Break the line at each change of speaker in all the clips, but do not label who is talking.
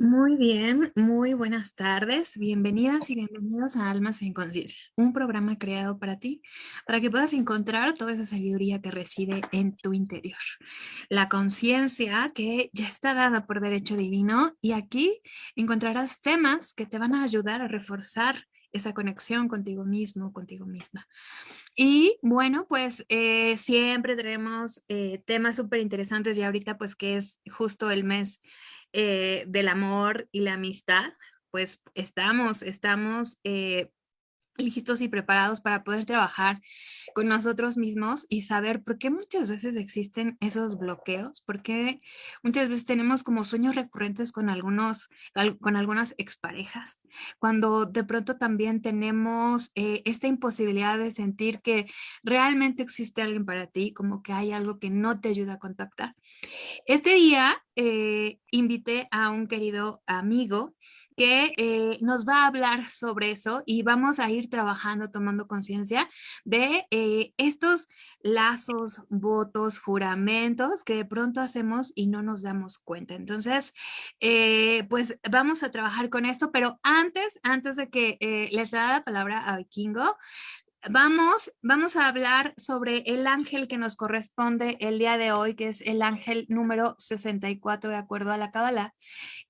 Muy bien, muy buenas tardes. Bienvenidas y bienvenidos a Almas en Conciencia, un programa creado para ti, para que puedas encontrar toda esa sabiduría que reside en tu interior. La conciencia que ya está dada por derecho divino y aquí encontrarás temas que te van a ayudar a reforzar esa conexión contigo mismo, contigo misma. Y bueno, pues eh, siempre tenemos eh, temas súper interesantes y ahorita pues que es justo el mes eh, del amor y la amistad, pues estamos, estamos eh, listos y preparados para poder trabajar con nosotros mismos y saber por qué muchas veces existen esos bloqueos, por qué muchas veces tenemos como sueños recurrentes con, algunos, con algunas exparejas, cuando de pronto también tenemos eh, esta imposibilidad de sentir que realmente existe alguien para ti, como que hay algo que no te ayuda a contactar. Este día eh, invité a un querido amigo que eh, nos va a hablar sobre eso y vamos a ir trabajando, tomando conciencia de eh, estos lazos, votos, juramentos que de pronto hacemos y no nos damos cuenta. Entonces, eh, pues vamos a trabajar con esto, pero antes, antes de que les da la palabra a Vikingo, Vamos, vamos a hablar sobre el ángel que nos corresponde el día de hoy, que es el ángel número 64 de acuerdo a la Kabbalah,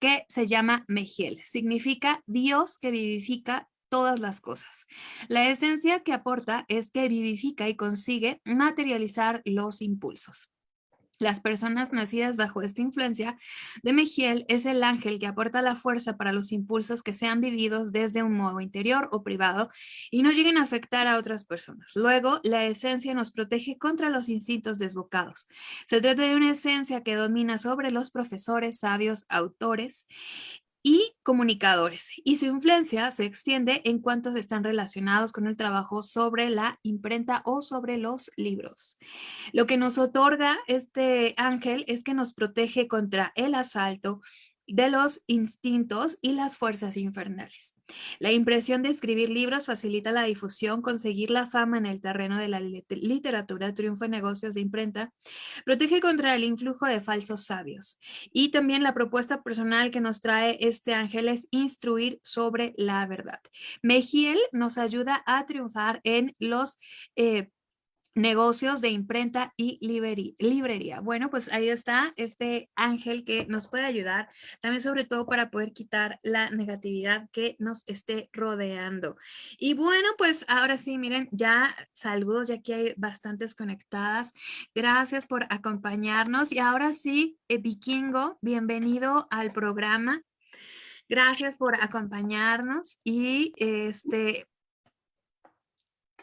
que se llama Mejiel. Significa Dios que vivifica todas las cosas. La esencia que aporta es que vivifica y consigue materializar los impulsos. Las personas nacidas bajo esta influencia de Mejiel es el ángel que aporta la fuerza para los impulsos que sean vividos desde un modo interior o privado y no lleguen a afectar a otras personas. Luego, la esencia nos protege contra los instintos desbocados. Se trata de una esencia que domina sobre los profesores, sabios, autores y comunicadores, y su influencia se extiende en cuantos están relacionados con el trabajo sobre la imprenta o sobre los libros. Lo que nos otorga este ángel es que nos protege contra el asalto, de los instintos y las fuerzas infernales. La impresión de escribir libros facilita la difusión, conseguir la fama en el terreno de la literatura, triunfo en negocios de imprenta, protege contra el influjo de falsos sabios. Y también la propuesta personal que nos trae este ángel es instruir sobre la verdad. Mejiel nos ayuda a triunfar en los eh, negocios de imprenta y librería. Bueno, pues ahí está este ángel que nos puede ayudar también sobre todo para poder quitar la negatividad que nos esté rodeando. Y bueno, pues ahora sí, miren, ya saludos, ya aquí hay bastantes conectadas. Gracias por acompañarnos. Y ahora sí, eh, Vikingo, bienvenido al programa. Gracias por acompañarnos y este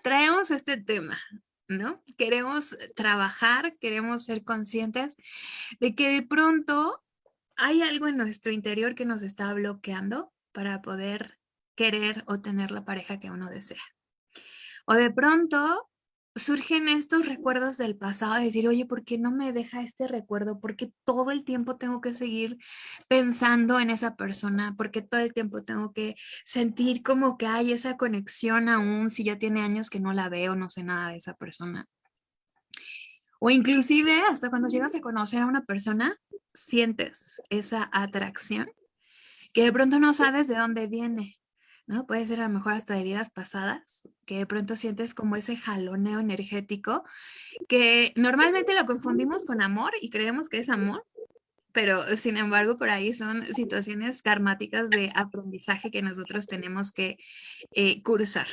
traemos este tema, ¿no? Queremos trabajar, queremos ser conscientes de que de pronto hay algo en nuestro interior que nos está bloqueando para poder querer o tener la pareja que uno desea. O de pronto surgen estos recuerdos del pasado, de decir, oye, ¿por qué no me deja este recuerdo? ¿Por qué todo el tiempo tengo que seguir pensando en esa persona? ¿Por qué todo el tiempo tengo que sentir como que hay esa conexión aún si ya tiene años que no la veo, no sé nada de esa persona? O inclusive hasta cuando llegas a conocer a una persona, sientes esa atracción que de pronto no sabes de dónde viene. ¿No? Puede ser a lo mejor hasta de vidas pasadas, que de pronto sientes como ese jaloneo energético, que normalmente lo confundimos con amor y creemos que es amor, pero sin embargo por ahí son situaciones karmáticas de aprendizaje que nosotros tenemos que eh, cursar.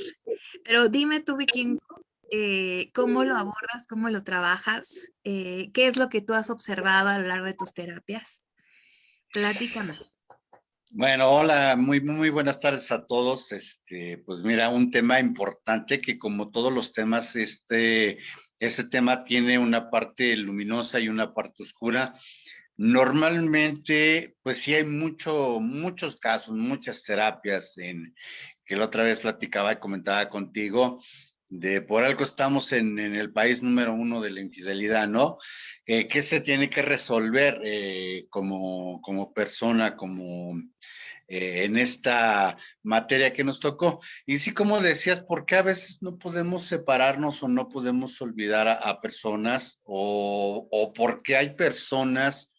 Pero dime tú, Viking, eh, ¿cómo lo abordas? ¿Cómo lo trabajas? Eh, ¿Qué es lo que tú has observado a lo largo de tus terapias? Platícame.
Bueno, hola, muy, muy buenas tardes a todos. Este, pues mira, un tema importante que como todos los temas, este, este tema tiene una parte luminosa y una parte oscura. Normalmente, pues sí hay mucho, muchos casos, muchas terapias en que la otra vez platicaba y comentaba contigo, de por algo estamos en, en el país número uno de la infidelidad, ¿no? Eh, ¿Qué se tiene que resolver eh, como, como persona, como eh, en esta materia que nos tocó. Y sí, como decías, ¿por qué a veces no podemos separarnos o no podemos olvidar a, personas o, o porque hay personas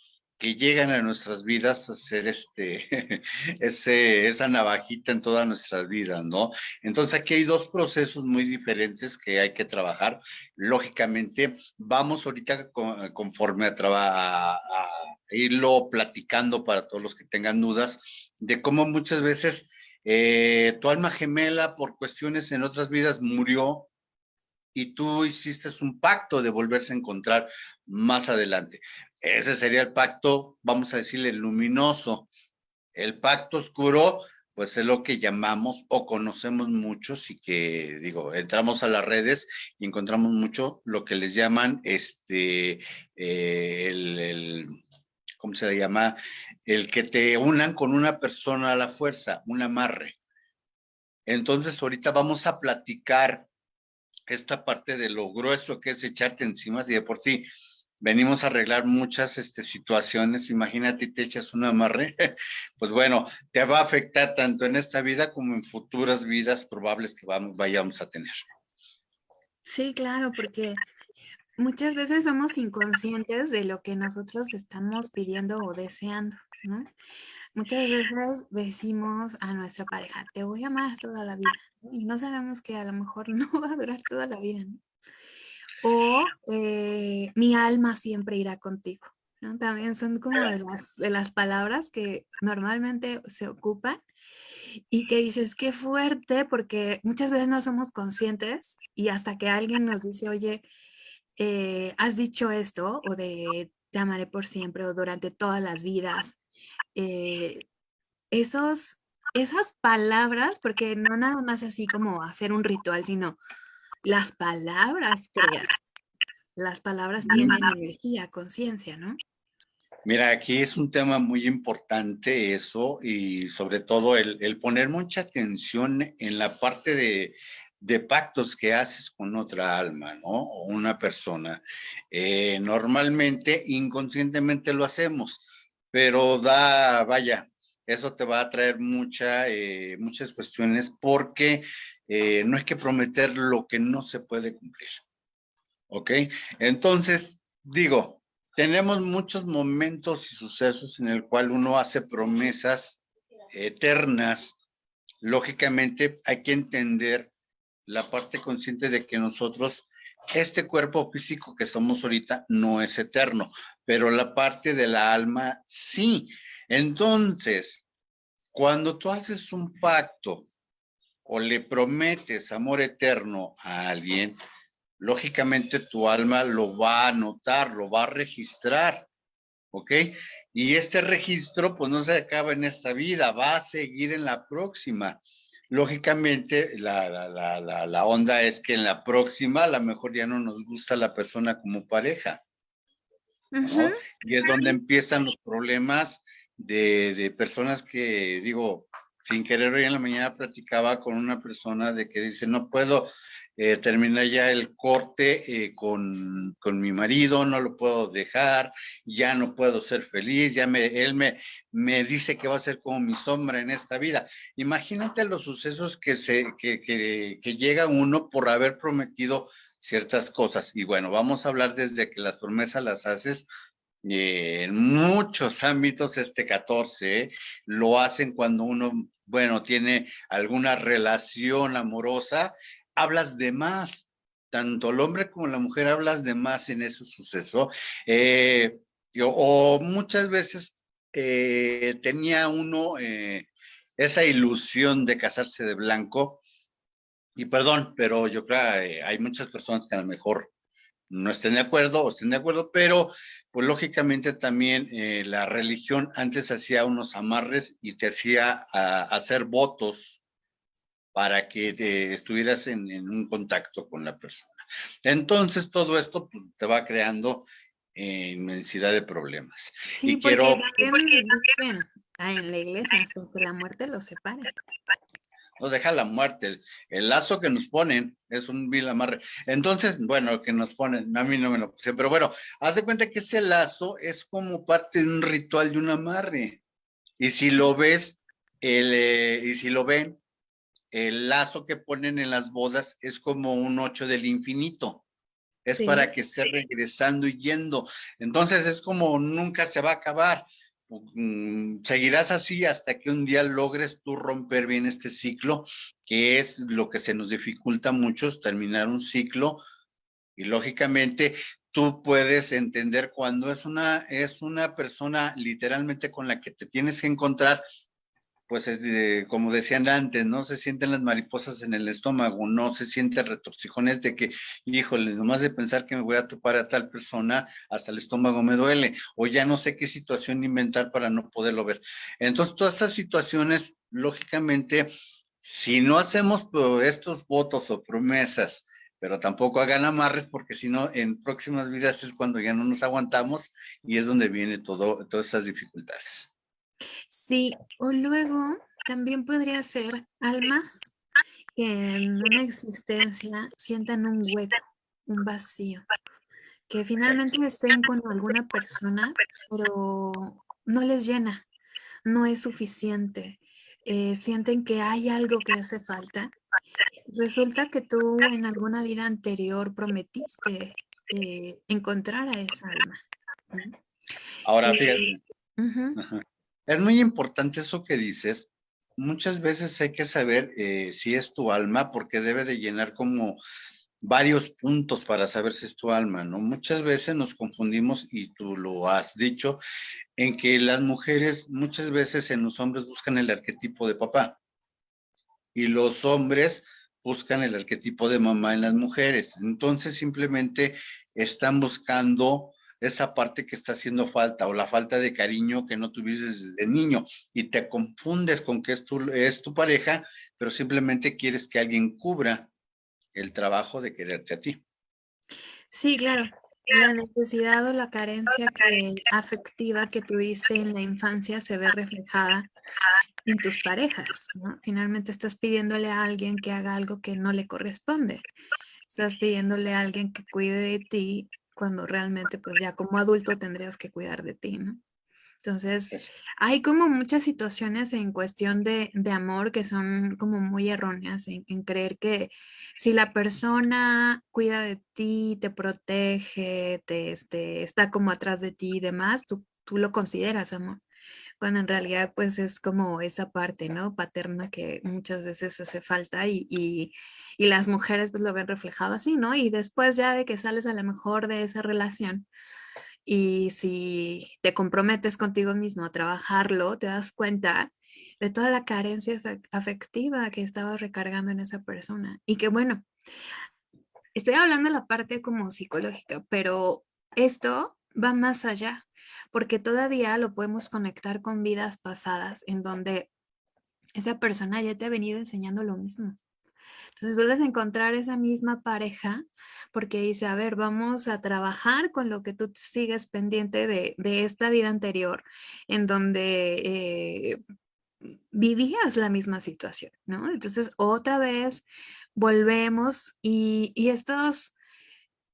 que llegan a nuestras vidas a ser este, ese, esa navajita en todas nuestras vidas, ¿no? Entonces aquí hay dos procesos muy diferentes que hay que trabajar. Lógicamente, vamos ahorita conforme a, irlo platicando para todos los que tengan dudas de cómo muchas veces eh, tu alma gemela por cuestiones en otras vidas murió y tú hiciste un pacto de volverse a encontrar más adelante. Ese sería el pacto, vamos a decirle, luminoso. El pacto oscuro, pues es lo que llamamos o conocemos muchos y que, digo, entramos a las redes y encontramos mucho lo que les llaman este, eh, el, ¿cómo se le llama? El que te unan con una persona a la fuerza, un amarre. Entonces, ahorita vamos a platicar esta parte de lo grueso que es echarte encima, y de por sí venimos a arreglar muchas este, situaciones, imagínate te echas un amarre, pues bueno, te va a afectar tanto en esta vida como en futuras vidas probables que vayamos a tener.
Sí, claro, porque muchas veces somos inconscientes de lo que nosotros estamos pidiendo o deseando, ¿no? Muchas veces decimos a nuestra pareja, te voy a amar toda la vida, y no sabemos que a lo mejor no va a durar toda la vida, ¿no? O eh, mi alma siempre irá contigo. ¿no? También son como de las, de las palabras que normalmente se ocupan y que dices, qué fuerte, porque muchas veces no somos conscientes y hasta que alguien nos dice, oye, eh, has dicho esto o de te amaré por siempre o durante todas las vidas, eh, esos, esas palabras, porque no nada más así como hacer un ritual, sino las palabras crean. Las palabras tienen energía, conciencia, ¿no?
Mira, aquí es un tema muy importante eso y sobre todo el, poner mucha atención en la parte de, pactos que haces con otra alma, ¿no? O una persona. Eh, normalmente, inconscientemente lo hacemos, pero da, vaya, eso te va a traer mucha, eh, muchas cuestiones porque eh, no hay que prometer lo que no se puede cumplir. ¿Ok? Entonces, digo, tenemos muchos momentos y sucesos en el cual uno hace promesas eternas. Lógicamente hay que entender la parte consciente de que nosotros, este cuerpo físico que somos ahorita no es eterno, pero la parte de la alma sí. Entonces, cuando tú haces un pacto o le prometes amor eterno a alguien, lógicamente tu alma lo va a anotar, lo va a registrar, ¿ok? Y este registro pues no se acaba en esta vida, va a seguir en la próxima. Lógicamente la, la, la onda es que en la próxima a lo mejor ya no nos gusta la persona como pareja. ¿no? Y es donde empiezan los problemas de, de personas que, digo, sin querer hoy en la mañana platicaba con una persona de que dice, no puedo eh, terminar ya el corte eh, con, con, mi marido, no lo puedo dejar, ya no puedo ser feliz, ya me, él me, me dice que va a ser como mi sombra en esta vida. Imagínate los sucesos que, se, que, que, que llega uno por haber prometido ciertas cosas. Y bueno, vamos a hablar desde que las promesas las haces en muchos ámbitos este 14 lo hacen cuando uno, bueno, tiene alguna relación amorosa, hablas de más. Tanto el hombre como la mujer hablas de más en ese suceso. Eh, o muchas veces eh, tenía uno eh, esa ilusión de casarse de blanco. Y perdón, pero yo creo que hay muchas personas que a lo mejor no estén de acuerdo o estén de acuerdo, pero pues lógicamente también eh, la religión antes hacía unos amarres y te hacía hacer votos para que te estuvieras en, un contacto con la persona. Entonces todo esto pues, te va creando eh, inmensidad de problemas.
Sí, y quiero... dicen, en la iglesia hasta que la muerte los separe
nos deja la muerte. El, lazo que nos ponen es un vil amarre. Entonces, bueno, que nos ponen, a mí no me lo puse, pero bueno, haz de cuenta que ese lazo es como parte de un ritual de un amarre. Y si lo ves, el, eh, y si lo ven, el lazo que ponen en las bodas es como un ocho del infinito. es para que esté regresando y yendo. Entonces es como nunca se va a acabar. Mm, seguirás así hasta que un día logres tú romper bien este ciclo, que es lo que se nos dificulta mucho, terminar un ciclo. Y lógicamente tú puedes entender cuando es una, es una persona literalmente con la que te tienes que encontrar pues es como decían antes, no se sienten las mariposas en el estómago, no se sienten retorcijones de que, híjole, nomás de pensar que me voy a topar a tal persona, hasta el estómago me duele, o ya no sé qué situación inventar para no poderlo ver. Entonces, todas estas situaciones, lógicamente, si no hacemos pues, estos votos o promesas, pero tampoco hagan amarres porque si no, en próximas vidas es cuando ya no nos aguantamos y es donde viene todo, todas estas dificultades.
Sí, o luego también podría ser almas que en una existencia sientan un hueco, un vacío, que finalmente estén con alguna persona, pero no les llena, no es suficiente, eh, sienten que hay algo que hace falta. Resulta que tú en alguna vida anterior prometiste eh, encontrar a esa alma.
Ahora, fíjate. Es muy importante eso que dices. Muchas veces hay que saber eh, si es tu alma, porque debe de llenar como varios puntos para saber si es tu alma, ¿no? Muchas veces nos confundimos, y tú lo has dicho, en que las mujeres muchas veces en los hombres buscan el arquetipo de papá y los hombres buscan el arquetipo de mamá en las mujeres. Entonces simplemente están buscando esa parte que está haciendo falta o la falta de cariño que no tuviste desde niño y te confundes con que es tu, es tu pareja, pero simplemente quieres que alguien cubra el trabajo de quererte a ti.
Sí, claro. La necesidad o la carencia afectiva que tuviste en la infancia se ve reflejada en tus parejas. Finalmente estás pidiéndole a alguien que haga algo que no le corresponde. Estás pidiéndole a alguien que cuide de ti cuando realmente pues ya como adulto tendrías que cuidar de ti, ¿no? Entonces, hay como muchas situaciones en cuestión de, amor que son como muy erróneas en, creer que si la persona cuida de ti, te protege, te, este, está como atrás de ti y demás, tú, tú lo consideras amor cuando en realidad pues es como esa parte, ¿no? Paterna que muchas veces hace falta y, y, las mujeres pues lo ven reflejado así, ¿no? Y después ya de que sales a lo mejor de esa relación y si te comprometes contigo mismo a trabajarlo, te das cuenta de toda la carencia afectiva que estabas recargando en esa persona. Y que bueno, estoy hablando de la parte como psicológica, pero esto va más allá porque todavía lo podemos conectar con vidas pasadas en donde esa persona ya te ha venido enseñando lo mismo. Entonces vuelves a encontrar esa misma pareja porque dice, a ver, vamos a trabajar con lo que tú sigues pendiente de, esta vida anterior en donde eh, vivías la misma situación, ¿no? Entonces otra vez volvemos y, y estos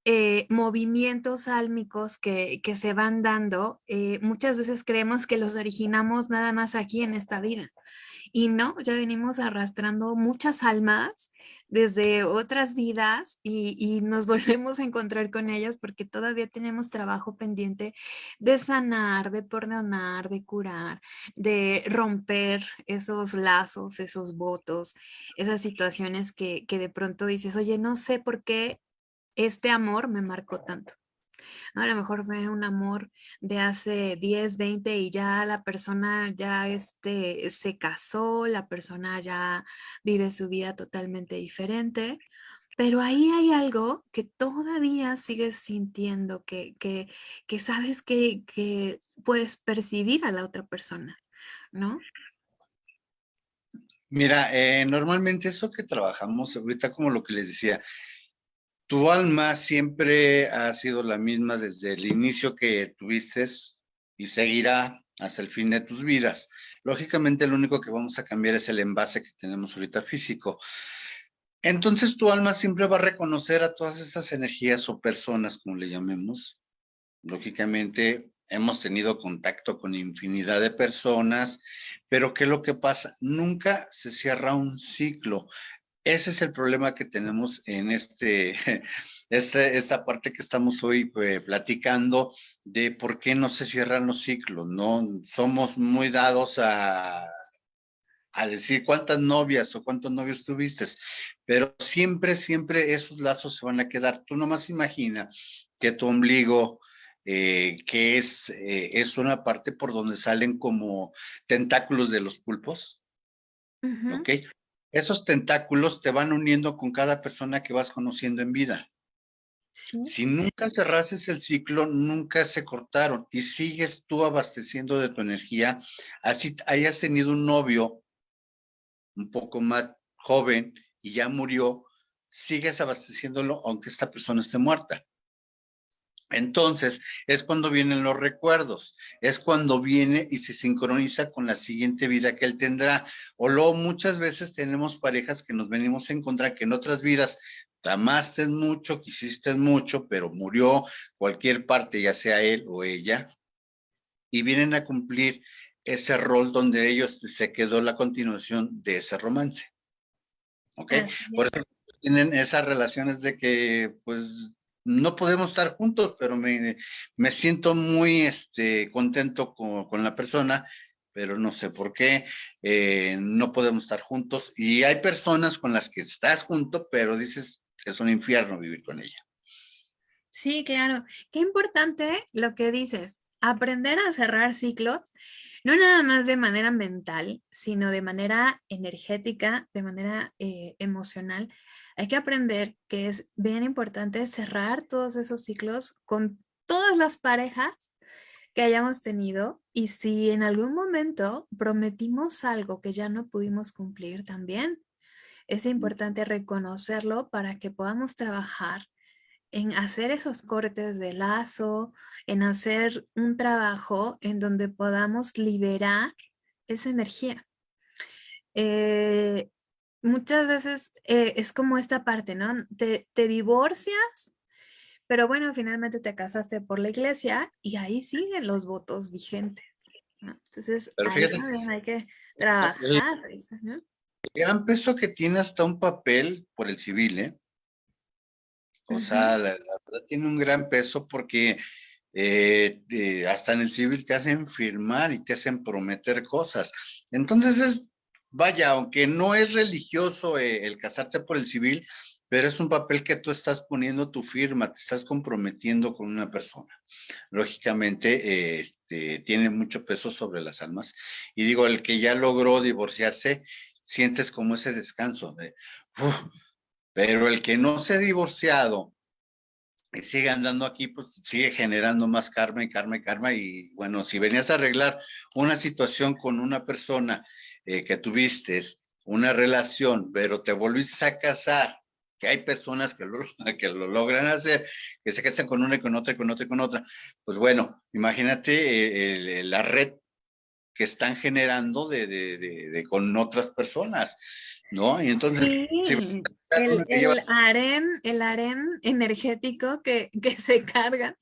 eh, movimientos álmicos que, se van dando, eh, muchas veces creemos que los originamos nada más aquí en esta vida. Y no, ya venimos arrastrando muchas almas desde otras vidas y, y, nos volvemos a encontrar con ellas porque todavía tenemos trabajo pendiente de sanar, de perdonar, de curar, de romper esos lazos, esos votos, esas situaciones que, que de pronto dices, oye, no sé por qué este amor me marcó tanto. A lo mejor fue un amor de hace 10, 20 y ya la persona ya este, se casó, la persona ya vive su vida totalmente diferente, pero ahí hay algo que todavía sigues sintiendo, que, que, sabes que, que, puedes percibir a la otra persona, ¿no?
Mira, eh, normalmente eso que trabajamos ahorita, como lo que les decía, tu alma siempre ha sido la misma desde el inicio que tuviste y seguirá hasta el fin de tus vidas. Lógicamente lo único que vamos a cambiar es el envase que tenemos ahorita físico. Entonces tu alma siempre va a reconocer a todas estas energías o personas, como le llamemos. Lógicamente hemos tenido contacto con infinidad de personas, pero ¿qué es lo que pasa? Nunca se cierra un ciclo Ese es el problema que tenemos en este, este esta parte que estamos hoy eh, platicando de por qué no se cierran los ciclos, ¿no? Somos muy dados a, a decir cuántas novias o cuántos novios tuviste, pero siempre, siempre esos lazos se van a quedar. Tú nomás imagina que tu ombligo, eh, que es, eh, es una parte por donde salen como tentáculos de los pulpos, ¿ok? Esos tentáculos te van uniendo con cada persona que vas conociendo en vida. Si nunca cerrases el ciclo, nunca se cortaron y sigues tú abasteciendo de tu energía, así hayas tenido un novio un poco más joven y ya murió, sigues abasteciéndolo aunque esta persona esté muerta. Entonces, es cuando vienen los recuerdos, es cuando viene y se sincroniza con la siguiente vida que él tendrá. O luego muchas veces tenemos parejas que nos venimos a encontrar que en otras vidas amaste mucho, quisiste mucho, pero murió cualquier parte, ya sea él o ella, y vienen a cumplir ese rol donde ellos se quedó la continuación de ese romance. ¿Ok? Por eso tienen esas relaciones de que, pues, no podemos estar juntos, pero me, me siento muy este, contento con, con, la persona, pero no sé por qué eh, no podemos estar juntos. Y hay personas con las que estás junto, pero dices, es un infierno vivir con ella.
Sí, claro. Qué importante lo que dices, aprender a cerrar ciclos, no nada más de manera mental, sino de manera energética, de manera eh, emocional, hay que aprender que es bien importante cerrar todos esos ciclos con todas las parejas que hayamos tenido y si en algún momento prometimos algo que ya no pudimos cumplir también, es importante reconocerlo para que podamos trabajar en hacer esos cortes de lazo, en hacer un trabajo en donde podamos liberar esa energía. Eh, muchas veces eh, es como esta parte, ¿no? Te, divorcias, pero bueno, finalmente te casaste por la iglesia y ahí siguen los votos vigentes. Entonces, hay que trabajar.
El, gran peso que tiene hasta un papel por el civil, ¿eh? O sea, la, verdad tiene un gran peso porque eh, hasta en el civil te hacen firmar y te hacen prometer cosas. Entonces es vaya, aunque no es religioso eh, el casarte por el civil, pero es un papel que tú estás poniendo tu firma, te estás comprometiendo con una persona. Lógicamente, este, tiene mucho peso sobre las almas. Y digo, el que ya logró divorciarse, sientes como ese descanso de, pero el que no se ha divorciado y sigue andando aquí, pues sigue generando más karma y karma y karma. Y bueno, si venías a arreglar una situación con una persona eh, que tuviste una relación, pero te volviste a casar, que hay personas que lo, que lo logran hacer, que se casan con una y con otra y con otra y con otra, pues bueno, imagínate eh, la red que están generando de, de, de, con otras personas, ¿no? Y entonces...
el, el, aren, el aren energético que, que se carga.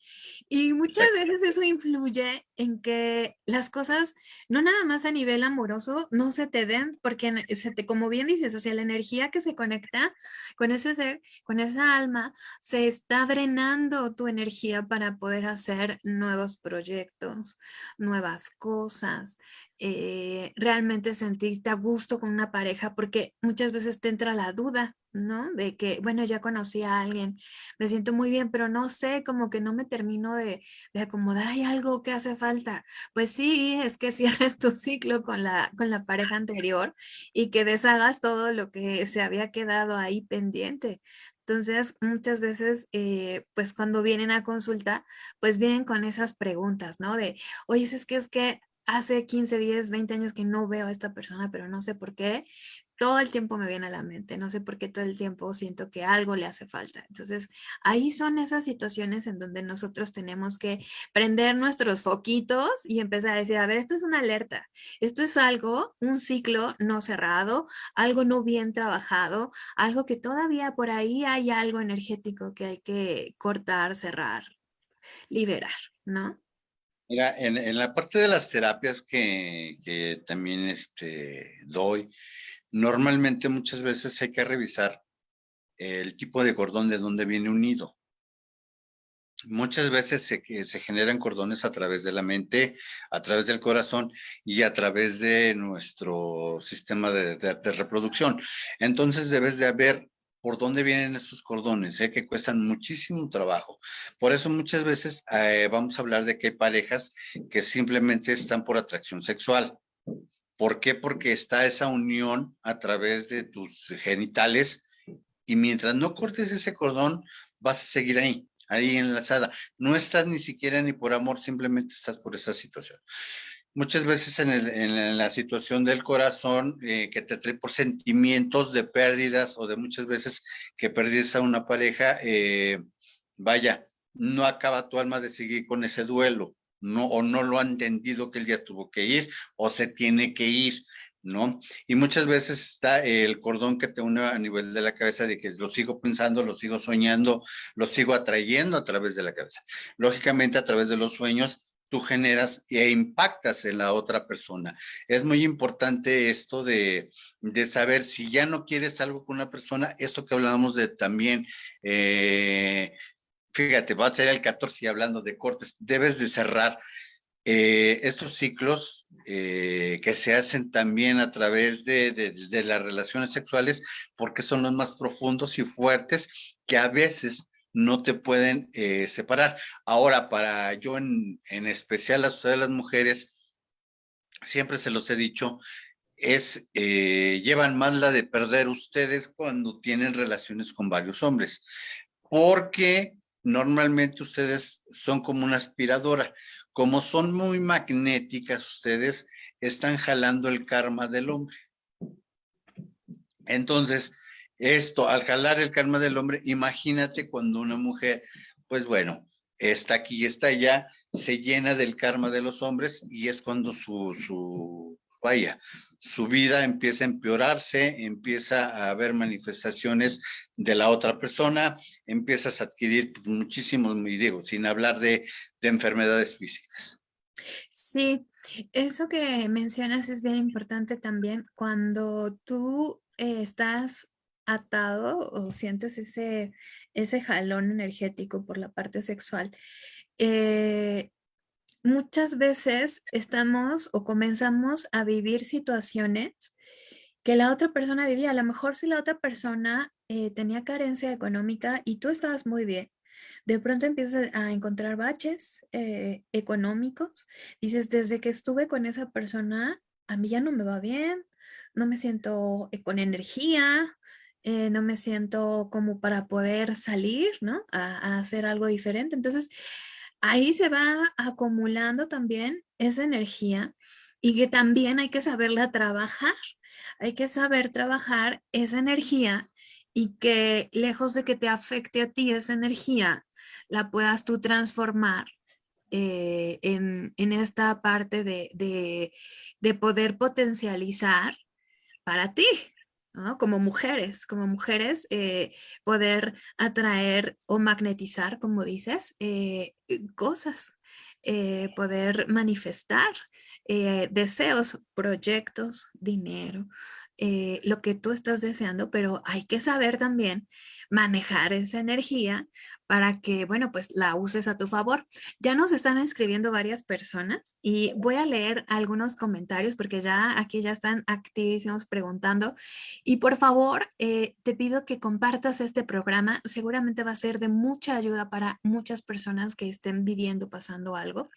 Y muchas veces eso influye en que las cosas, no nada más a nivel amoroso, no se te den, porque se te, como bien dices, o sea, la energía que se conecta con ese ser, con esa alma, se está drenando tu energía para poder hacer nuevos proyectos, nuevas cosas, eh, realmente sentirte a gusto con una pareja, porque muchas veces te entra la duda, ¿no? De que, bueno, ya conocí a alguien, me siento muy bien, pero no sé, como que no me termino de, acomodar, hay algo que hace falta. Pues sí, es que cierres tu ciclo con la, con la pareja anterior y que deshagas todo lo que se había quedado ahí pendiente. Entonces, muchas veces, eh, pues cuando vienen a consulta, pues vienen con esas preguntas, ¿no? De, oye, es que es que hace 15, 10, 20 años que no veo a esta persona, pero no sé por qué, todo el tiempo me viene a la mente, no sé por qué todo el tiempo siento que algo le hace falta. Entonces, ahí son esas situaciones en donde nosotros tenemos que prender nuestros foquitos y empezar a decir, a ver, esto es una alerta, esto es algo, un ciclo no cerrado, algo no bien trabajado, algo que todavía por ahí hay algo energético que hay que cortar, cerrar, liberar, ¿no?
Mira, en, la parte de las terapias que, que también este, doy, normalmente muchas veces hay que revisar el tipo de cordón de donde viene unido. Muchas veces se, generan cordones a través de la mente, a través del corazón y a través de nuestro sistema de, reproducción. Entonces debes de haber por dónde vienen esos cordones, ¿eh? que cuestan muchísimo trabajo. Por eso muchas veces eh, vamos a hablar de que hay parejas que simplemente están por atracción sexual. ¿Por qué? Porque está esa unión a través de tus genitales y mientras no cortes ese cordón, vas a seguir ahí, ahí enlazada. No estás ni siquiera ni por amor, simplemente estás por esa situación. Muchas veces en, la situación del corazón eh, que te trae por sentimientos de pérdidas o de muchas veces que perdiste a una pareja, eh, vaya, no acaba tu alma de seguir con ese duelo, no, o no lo ha entendido que el día tuvo que ir o se tiene que ir. ¿no? Y muchas veces está el cordón que te une a nivel de la cabeza de que lo sigo pensando, lo sigo soñando, lo sigo atrayendo a través de la cabeza. Lógicamente, a través de los sueños, tú generas e impactas en la otra persona. Es muy importante esto de, saber si ya no quieres algo con una persona, esto que hablábamos de también, eh, fíjate, va a ser el 14 y hablando de cortes, debes de cerrar eh, estos ciclos eh, que se hacen también a través de, las relaciones sexuales, porque son los más profundos y fuertes que a veces no te pueden eh, separar. Ahora, para yo en, especial a las mujeres, siempre se los he dicho, es, llevan más la de perder ustedes cuando tienen relaciones con varios hombres, porque normalmente ustedes son como una aspiradora como son muy magnéticas ustedes, están jalando el karma del hombre. Entonces, esto, al jalar el karma del hombre, imagínate cuando una mujer, pues bueno, está aquí y está allá, se llena del karma de los hombres y es cuando su, su, vaya, su vida empieza a empeorarse, empieza a haber manifestaciones de la otra persona, empiezas a adquirir muchísimos, digo, sin hablar de, enfermedades físicas.
Sí, eso que mencionas es bien importante también cuando tú eh, estás atado o sientes ese, ese jalón energético por la parte sexual. Eh, muchas veces estamos o comenzamos a vivir situaciones que la otra persona vivía. A lo mejor si la otra persona eh, tenía carencia económica y tú estabas muy bien, de pronto empiezas a encontrar baches eh, económicos. Dices, desde que estuve con esa persona, a mí ya no me va bien, no me siento eh, con energía, no me siento como para poder salir, ¿no? a hacer algo diferente. Entonces, ahí se va acumulando también esa energía y que también hay que saberla trabajar. Hay que saber trabajar esa energía y que lejos de que te afecte a ti esa energía, la puedas tú transformar eh, en, esta parte de, poder potencializar para ti, como mujeres, como mujeres, eh, poder atraer o magnetizar, como dices, eh, cosas, eh, poder manifestar deseos, proyectos, dinero, lo que tú estás deseando, pero hay que saber también manejar esa energía para que, bueno, pues la uses a tu favor. Ya nos están escribiendo varias personas y voy a leer algunos comentarios porque ya aquí ya están activísimos preguntando. Y por favor, eh, te pido que compartas este programa. Seguramente va a ser de mucha ayuda para muchas personas que estén viviendo, pasando algo.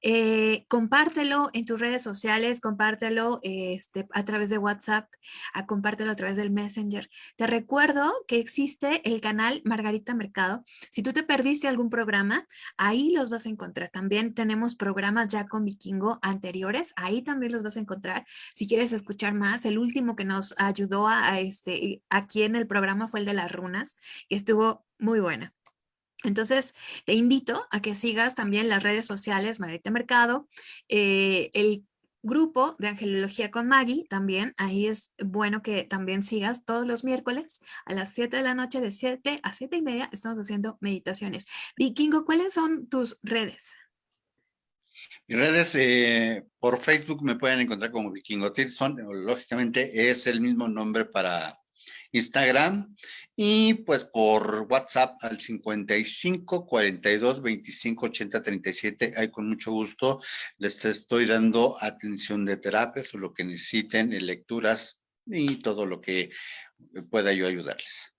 Eh, compártelo en tus redes sociales, compártelo este, a través de WhatsApp, a, compártelo a través del Messenger. Te recuerdo que existe el canal Margarita Mercado si tú te perdiste algún programa, ahí los vas a encontrar. También tenemos programas ya con Vikingo anteriores, ahí también los vas a encontrar. Si quieres escuchar más, el último que nos ayudó a, este, aquí en el programa fue el de las runas, que estuvo muy buena. Entonces, te invito a que sigas también las redes sociales Margarita Mercado, eh, el grupo de Angelología con Maggie, también ahí es bueno que también sigas todos los miércoles a las 7 de la noche, de 7 a 7 y media, estamos haciendo meditaciones. Vikingo, ¿cuáles son tus redes?
Y redes, eh, por Facebook me pueden encontrar como Vikingo Tirson, lógicamente es el mismo nombre para Instagram y pues por WhatsApp al 55 42 25 80 37. Ahí con mucho gusto les estoy dando atención de terapias o lo que necesiten, lecturas y todo lo que pueda yo ayudarles.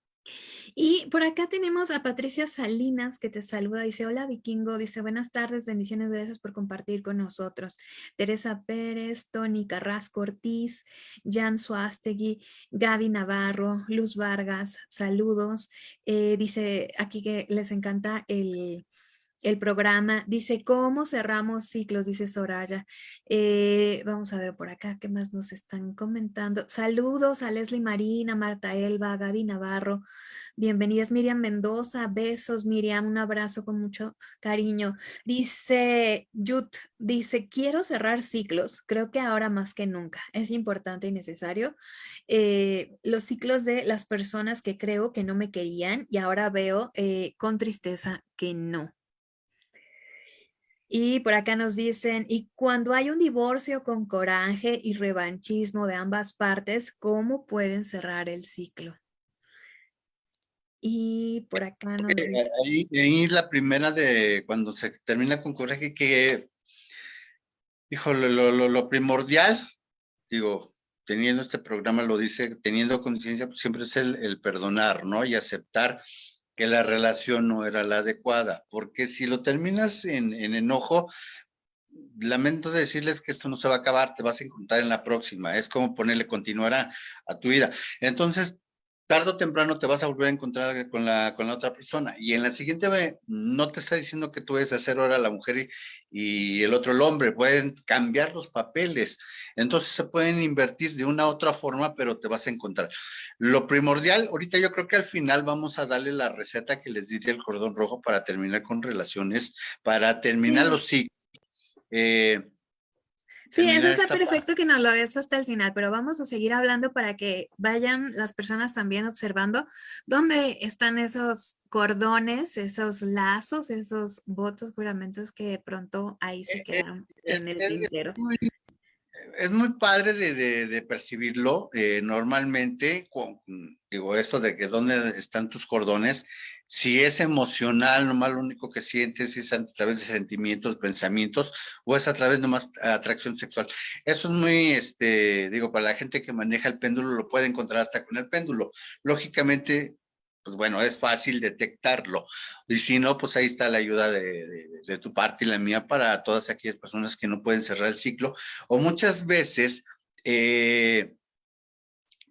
Y por acá tenemos a Patricia Salinas que te saluda, dice, hola vikingo, dice, buenas tardes, bendiciones, gracias por compartir con nosotros. Teresa Pérez, Tony Carrasco Ortiz, Jan Suástegui, Gaby Navarro, Luz Vargas, saludos. Eh, dice aquí que les encanta el el programa. Dice, ¿cómo cerramos ciclos? Dice Soraya. Eh, vamos a ver por acá, ¿qué más nos están comentando? Saludos a Leslie Marina, Marta Elba, Gaby Navarro. Bienvenidas Miriam Mendoza, besos Miriam, un abrazo con mucho cariño. Dice Yut, dice, quiero cerrar ciclos, creo que ahora más que nunca es importante y necesario. Eh, los ciclos de las personas que creo que no me querían y ahora veo eh, con tristeza que no. Y por acá nos dicen, y cuando hay un divorcio con coraje y revanchismo de ambas partes, ¿cómo pueden cerrar el ciclo? Y por acá nos
dicen... Ahí, ahí la primera de cuando se termina con coraje, que, híjole, lo, lo, primordial, digo, teniendo este programa lo dice, teniendo conciencia, pues siempre es el, el perdonar, ¿no? Y aceptar que la relación no era la adecuada, porque si lo terminas en, enojo, lamento decirles que esto no se va a acabar, te vas a encontrar en la próxima, es como ponerle continuar a, tu vida. Entonces, tarde o temprano te vas a volver a encontrar con la, con la otra persona. Y en la siguiente vez, no te está diciendo que tú debes hacer ahora la mujer y, y, el otro el hombre, pueden cambiar los papeles. Entonces se pueden invertir de una u otra forma, pero te vas a encontrar. Lo primordial, ahorita yo creo que al final vamos a darle la receta que les di del cordón rojo para terminar con relaciones, para terminar los ciclos.
Eh, sí, eso está perfecto que nos lo des hasta el final, pero vamos a seguir hablando para que vayan las personas también observando dónde están esos cordones, esos lazos, esos votos, juramentos que de pronto ahí se eh, quedan en el tintero
es muy padre de, percibirlo. Eh, normalmente, digo, eso de que dónde están tus cordones, si es emocional, nomás lo único que sientes es a través de sentimientos, pensamientos, o es a través de más atracción sexual. Eso es muy, este, digo, para la gente que maneja el péndulo, lo puede encontrar hasta con el péndulo. Lógicamente, pues bueno, es fácil detectarlo. Y si no, pues ahí está la ayuda de, tu parte y la mía para todas aquellas personas que no pueden cerrar el ciclo. O muchas veces eh,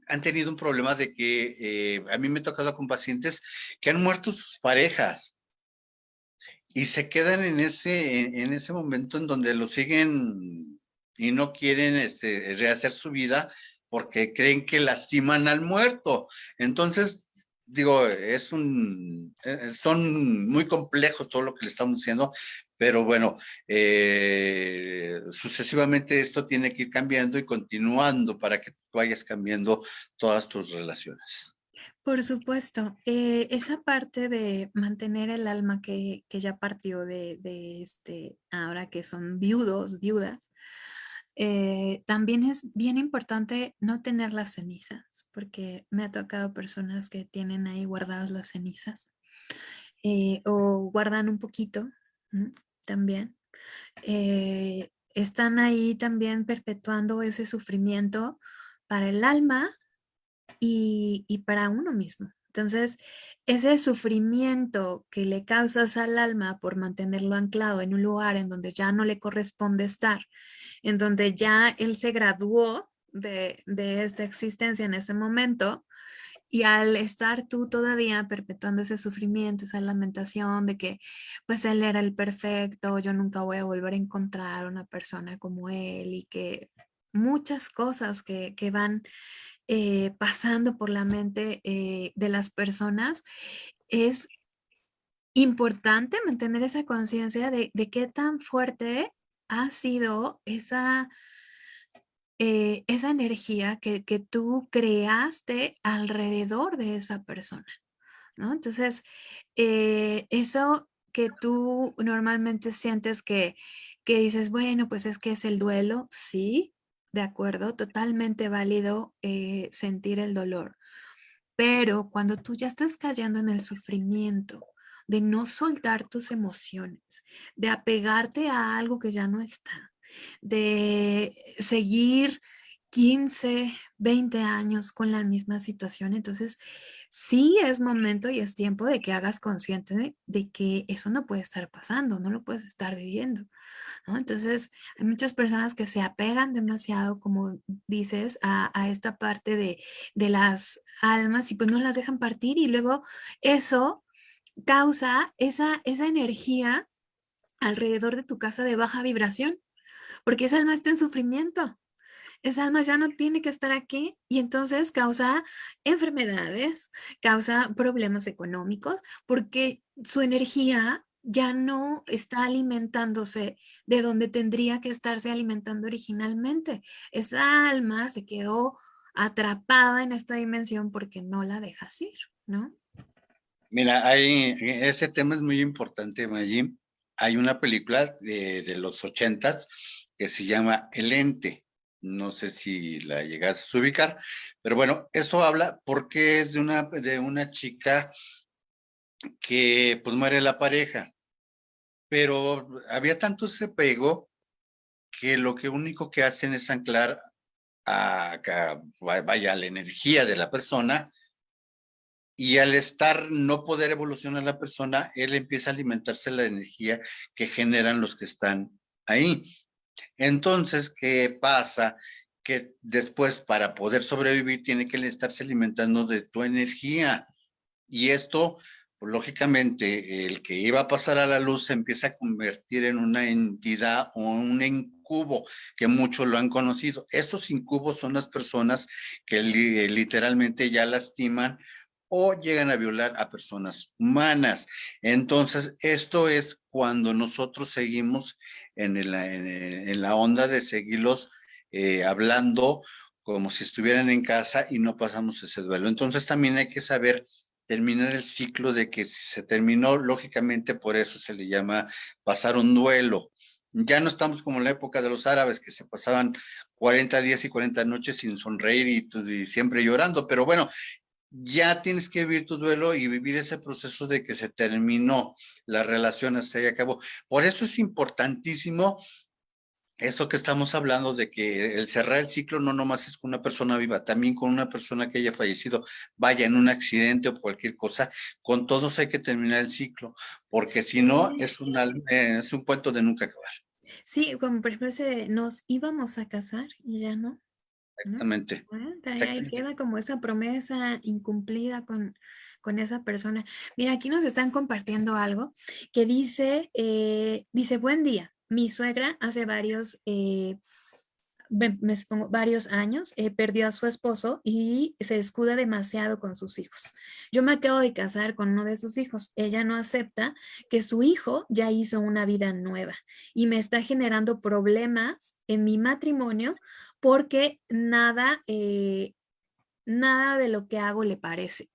han tenido un problema de que eh, a mí me he tocado con pacientes que han muerto sus parejas y se quedan en ese, en, ese momento en donde lo siguen y no quieren este, rehacer su vida porque creen que lastiman al muerto. Entonces, digo, es un, eh, son muy complejos todo lo que le estamos diciendo, pero bueno, eh, sucesivamente esto tiene que ir cambiando y continuando para que tú vayas cambiando todas tus relaciones.
Por supuesto, eh, esa parte de mantener el alma que, que ya partió de, de, este, ahora que son viudos, viudas, eh, también es bien importante no tener las cenizas, porque me ha tocado personas que tienen ahí guardadas las cenizas o guardan un poquito también. Eh, están ahí también perpetuando ese sufrimiento para el alma y, y para uno mismo. Entonces, ese sufrimiento que le causas al alma por mantenerlo anclado en un lugar en donde ya no le corresponde estar, en donde ya él se graduó de, esta existencia en ese momento, y al estar tú todavía perpetuando ese sufrimiento, esa lamentación de que pues él era el perfecto, yo nunca voy a volver a encontrar una persona como él y que muchas cosas que, que van eh, pasando por la mente eh, de las personas, es importante mantener esa conciencia de, qué tan fuerte ha sido esa, eh, esa energía que, tú creaste alrededor de esa persona. ¿no? Entonces, eso que tú normalmente sientes que, que dices, bueno, pues es que es el duelo, sí, de acuerdo, totalmente válido eh, sentir el dolor. Pero cuando tú ya estás cayendo en el sufrimiento, de no soltar tus emociones, de apegarte a algo que ya no está, de seguir 15, 20 años con la misma situación. Entonces, sí es momento y es tiempo de que hagas consciente de, que eso no puede estar pasando, no lo puedes estar viviendo. Entonces, hay muchas personas que se apegan demasiado, como dices, a, esta parte de, de, las almas y pues no las dejan partir y luego eso causa esa, esa energía alrededor de tu casa de baja vibración, porque esa alma está en sufrimiento esa alma ya no tiene que estar aquí y entonces causa enfermedades, causa problemas económicos porque su energía ya no está alimentándose de donde tendría que estarse alimentando originalmente. Esa alma se quedó atrapada en esta dimensión porque no la dejas ir, ¿no?
Mira, hay, ese tema es muy importante, Maggie. Hay una película de, de los ochentas que se llama El Ente no sé si la llegas a ubicar, pero bueno, eso habla porque es de una, de una chica que pues muere la pareja, pero había tanto ese pego que lo que único que hacen es anclar a, vaya la energía de la persona y al estar no poder evolucionar la persona, él empieza a alimentarse la energía que generan los que están ahí. Entonces, ¿qué pasa? Que después para poder sobrevivir tiene que estarse alimentando de tu energía. Y esto, pues, lógicamente, el que iba a pasar a la luz se empieza a convertir en una entidad o un incubo, que muchos lo han conocido. Estos incubos son las personas que literalmente ya lastiman o llegan a violar a personas humanas. Entonces, esto es cuando nosotros seguimos en, la onda de seguirlos eh, hablando como si estuvieran en casa y no pasamos ese duelo. Entonces, también hay que saber terminar el ciclo de que si se terminó, lógicamente por eso se le llama pasar un duelo. Ya no estamos como en la época de los árabes que se pasaban 40 días y 40 noches sin sonreír y siempre llorando, pero bueno, ya tienes que vivir tu duelo y vivir ese proceso de que se terminó la relación hasta ahí acabó. Por eso es importantísimo eso que estamos hablando de que el cerrar el ciclo no nomás es con una persona viva, también con una persona que haya fallecido, vaya en un accidente o cualquier cosa, con todos hay que terminar el ciclo, porque si no es, es un cuento de nunca acabar.
Sí, como por ejemplo, nos íbamos a casar y ya no.
Exactamente.
Ahí queda como esa promesa incumplida con, con esa persona. Mira, aquí nos están compartiendo algo que dice, eh, dice, buen día, mi suegra hace varios, eh, varios años eh, perdió a su esposo y se escuda demasiado con sus hijos. Yo me acabo de casar con uno de sus hijos. Ella no acepta que su hijo ya hizo una vida nueva y me está generando problemas en mi matrimonio porque nada, eh, nada de lo que hago le parece.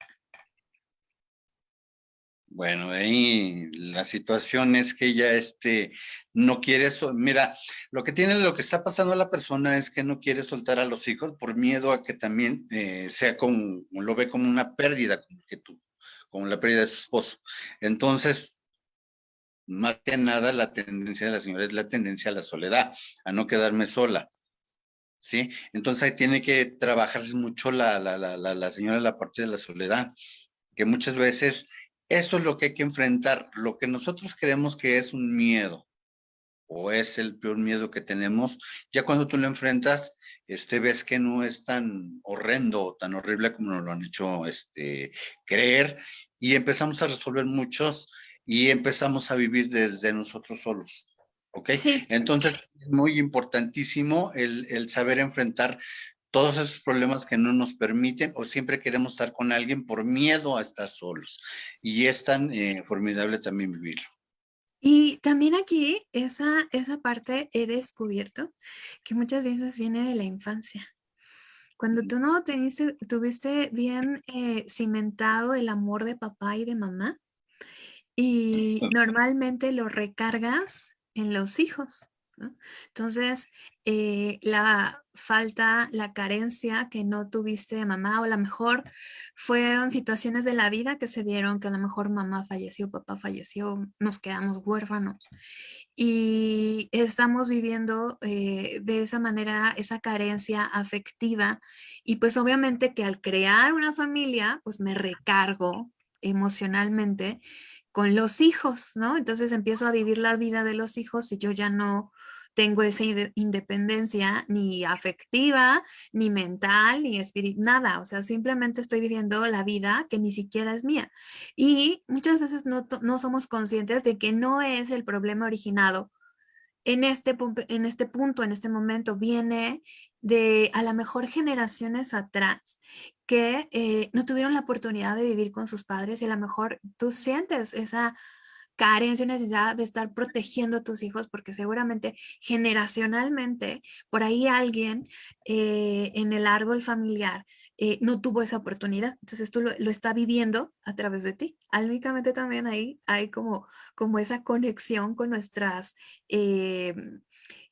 Bueno, ahí la situación es que ella este, no quiere, eso. mira, lo que tiene, lo que está pasando a la persona es que no quiere soltar a los hijos por miedo a que también eh, sea como, lo ve como una pérdida, como que tú, como la pérdida de su esposo. Entonces, más que nada, la tendencia de la señora es la tendencia a la soledad, a no quedarme sola. ¿Sí? Entonces ahí tiene que trabajar mucho la, la, la, la señora la parte de la soledad, que muchas veces eso es lo que hay que enfrentar, lo que nosotros creemos que es un miedo o es el peor miedo que tenemos, ya cuando tú lo enfrentas, este, ves que no es tan horrendo tan horrible como nos lo han hecho este, creer y empezamos a resolver muchos y empezamos a vivir desde nosotros solos. ¿Ok? Entonces, es muy importantísimo el, saber enfrentar todos esos problemas que no nos permiten o siempre queremos estar con alguien por miedo a estar solos. Y es tan eh, formidable también vivirlo.
Y también aquí, esa, esa parte he descubierto que muchas veces viene de la infancia. Cuando tú no teniste, tuviste bien eh, cimentado el amor de papá y de mamá, y normalmente lo recargas en los hijos. Entonces, eh, la falta, la carencia que no tuviste de mamá o a lo mejor fueron situaciones de la vida que se dieron, que a lo mejor mamá falleció, papá falleció, nos quedamos huérfanos. Y estamos viviendo eh, de esa manera esa carencia afectiva. Y pues obviamente que al crear una familia pues me recargo emocionalmente con los hijos, ¿no? Entonces empiezo a vivir la vida de los hijos y yo ya no tengo esa independencia ni afectiva, ni mental, ni espiritual, nada. O sea, simplemente estoy viviendo la vida que ni siquiera es mía. Y muchas veces no, no somos conscientes de que no es el problema originado en este, en este punto, en este momento, viene de a lo mejor generaciones atrás que eh, no tuvieron la oportunidad de vivir con sus padres y a lo mejor tú sientes esa carencia y necesidad de estar protegiendo a tus hijos porque seguramente generacionalmente por ahí alguien eh, en el árbol familiar eh, no tuvo esa oportunidad. Entonces tú lo, lo está viviendo a través de ti. Álmicamente también ahí hay como, como esa conexión con nuestras... Eh,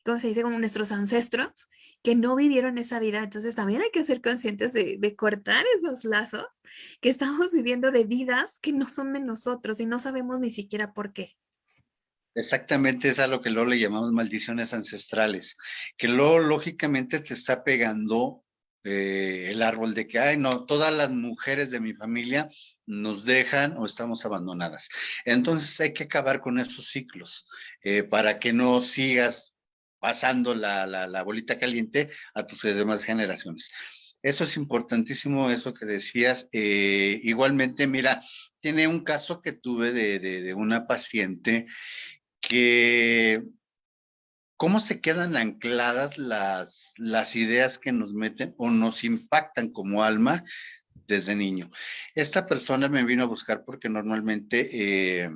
¿cómo se dice? Como nuestros ancestros que no vivieron esa vida. Entonces también hay que ser conscientes de, cortar esos lazos que estamos viviendo de vidas que no son de nosotros y no sabemos ni siquiera por qué.
Exactamente, es a lo que luego le llamamos maldiciones ancestrales, que luego lógicamente te está pegando eh, el árbol de que, ay, no, todas las mujeres de mi familia nos dejan o estamos abandonadas. Entonces hay que acabar con esos ciclos eh, para que no sigas pasando la, bolita caliente a tus demás generaciones. Eso es importantísimo, eso que decías. Eh, igualmente, mira, tiene un caso que tuve de, una paciente que, ¿cómo se quedan ancladas las, las ideas que nos meten o nos impactan como alma desde niño? Esta persona me vino a buscar porque normalmente... Eh,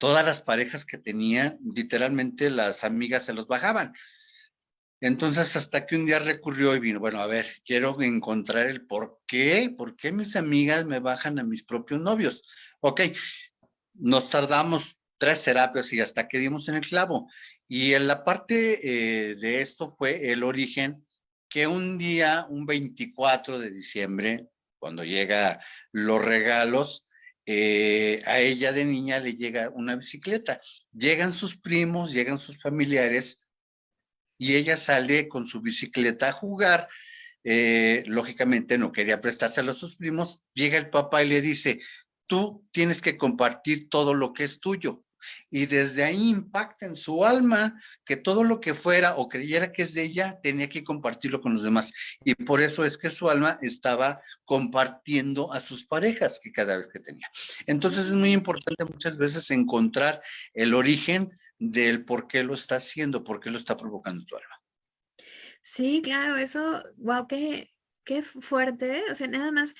todas las parejas que tenía, literalmente las amigas se los bajaban. Entonces, hasta que un día recurrió y vino, bueno, a ver, quiero encontrar el por qué, por qué mis amigas me bajan a mis propios novios. Ok, nos tardamos tres terapias y hasta que dimos en el clavo. Y en la parte eh, de esto fue el origen que un día, un 24 de diciembre, cuando llega los regalos, eh, a ella de niña le llega una bicicleta. Llegan sus primos, llegan sus familiares y ella sale con su bicicleta a jugar. Eh, lógicamente no quería prestárselo a sus primos. Llega el papá y le dice, tú tienes que compartir todo lo que es tuyo y desde ahí impacta en su alma que todo lo que fuera o creyera que es de ella tenía que compartirlo con los demás. Y por eso es que su alma estaba compartiendo a sus parejas que cada vez que tenía. Entonces es muy importante muchas veces encontrar el origen del por qué lo está haciendo, por qué lo está provocando tu alma.
Sí, claro, eso, wow, qué, qué fuerte, o sea, nada más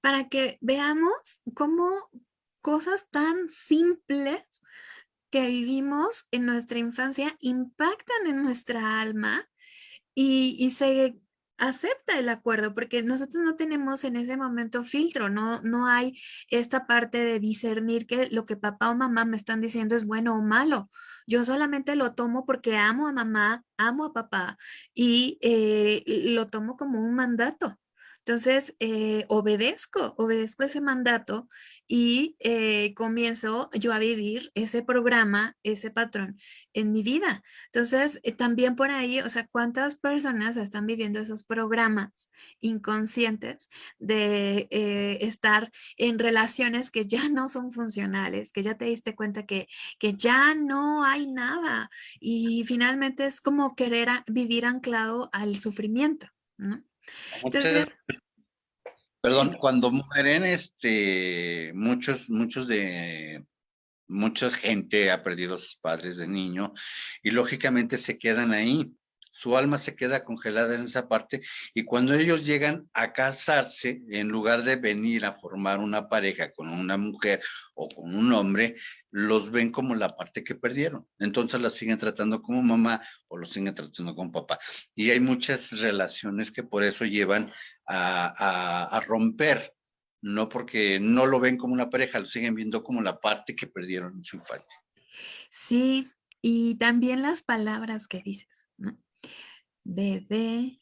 para que veamos cómo cosas tan simples que vivimos en nuestra infancia impactan en nuestra alma y, se acepta el acuerdo porque nosotros no tenemos en ese momento filtro, no, no hay esta parte de discernir que lo que papá o mamá me están diciendo es bueno o malo. Yo solamente lo tomo porque amo a mamá, amo a papá y eh, lo tomo como un mandato. Entonces, eh, obedezco, obedezco ese mandato y eh, comienzo yo a vivir ese programa, ese patrón en mi vida. Entonces, eh, también por ahí, o sea, ¿cuántas personas están viviendo esos programas inconscientes de estar en relaciones que ya no son funcionales, que ya te diste cuenta que, que ya no hay nada y finalmente es como querer vivir anclado al sufrimiento, ¿no?
Entonces, perdón, cuando mueren, este, muchos, muchos de, mucha gente ha perdido a sus padres de niño y lógicamente se quedan ahí su alma se queda congelada en esa parte y cuando ellos llegan a casarse, en lugar de venir a formar una pareja con una mujer o con un hombre, los ven como la parte que perdieron. Entonces la siguen tratando como mamá o los siguen tratando como papá. Y hay muchas relaciones que por eso llevan a, romper no porque no lo ven como una pareja, lo siguen viendo como la parte que perdieron en su infancia.
Sí, y también las palabras que dices, ¿no? Bebé,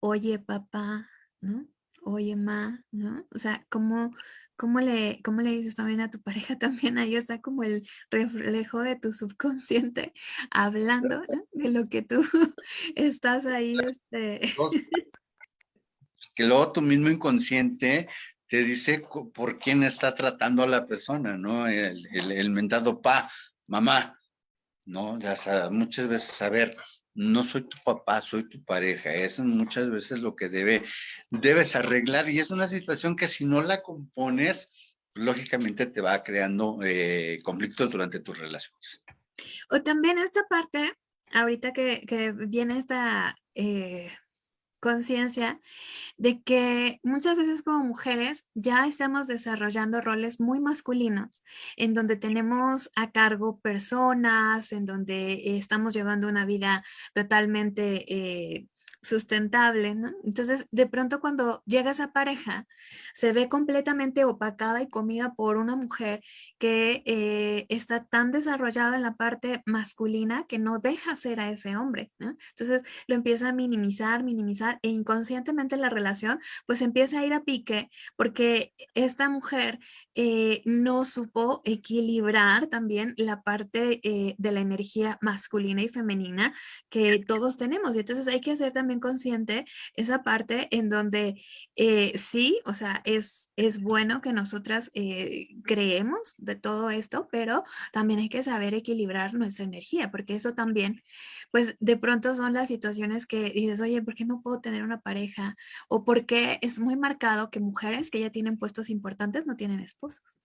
oye papá, ¿no? Oye ma, ¿no? O sea, ¿cómo, cómo, le, ¿cómo le dices también a tu pareja? También ahí está como el reflejo de tu subconsciente hablando de lo que tú estás ahí. Este...
Que luego tu mismo inconsciente te dice por quién está tratando a la persona, ¿no? El, el, el mentado pa, mamá, ¿no? Ya sea, muchas veces saber, no soy tu papá, soy tu pareja. Eso es muchas veces lo que debe, debes arreglar y es una situación que si no la compones, lógicamente te va creando eh, conflictos durante tus relaciones.
O también esta parte, ahorita que, que viene esta eh, conciencia de que muchas veces como mujeres ya estamos desarrollando roles muy masculinos, en donde tenemos a cargo personas, en donde estamos llevando una vida totalmente eh, sustentable, ¿no? Entonces, de pronto cuando llega esa pareja, se ve completamente opacada y comida por una mujer que eh, está tan desarrollada en la parte masculina que no deja ser a ese hombre. Entonces, lo empieza a minimizar, minimizar e inconscientemente la relación pues empieza a ir a pique porque esta mujer eh, no supo equilibrar también la parte eh, de la energía masculina y femenina que todos tenemos y entonces hay que hacer también consciente esa parte en donde eh, sí, o sea, es, es bueno que nosotras eh, creemos de todo esto, pero también hay que saber equilibrar nuestra energía, porque eso también, pues de pronto son las situaciones que dices, oye, ¿por qué no puedo tener una pareja? O porque es muy marcado que mujeres que ya tienen puestos importantes no tienen esposos.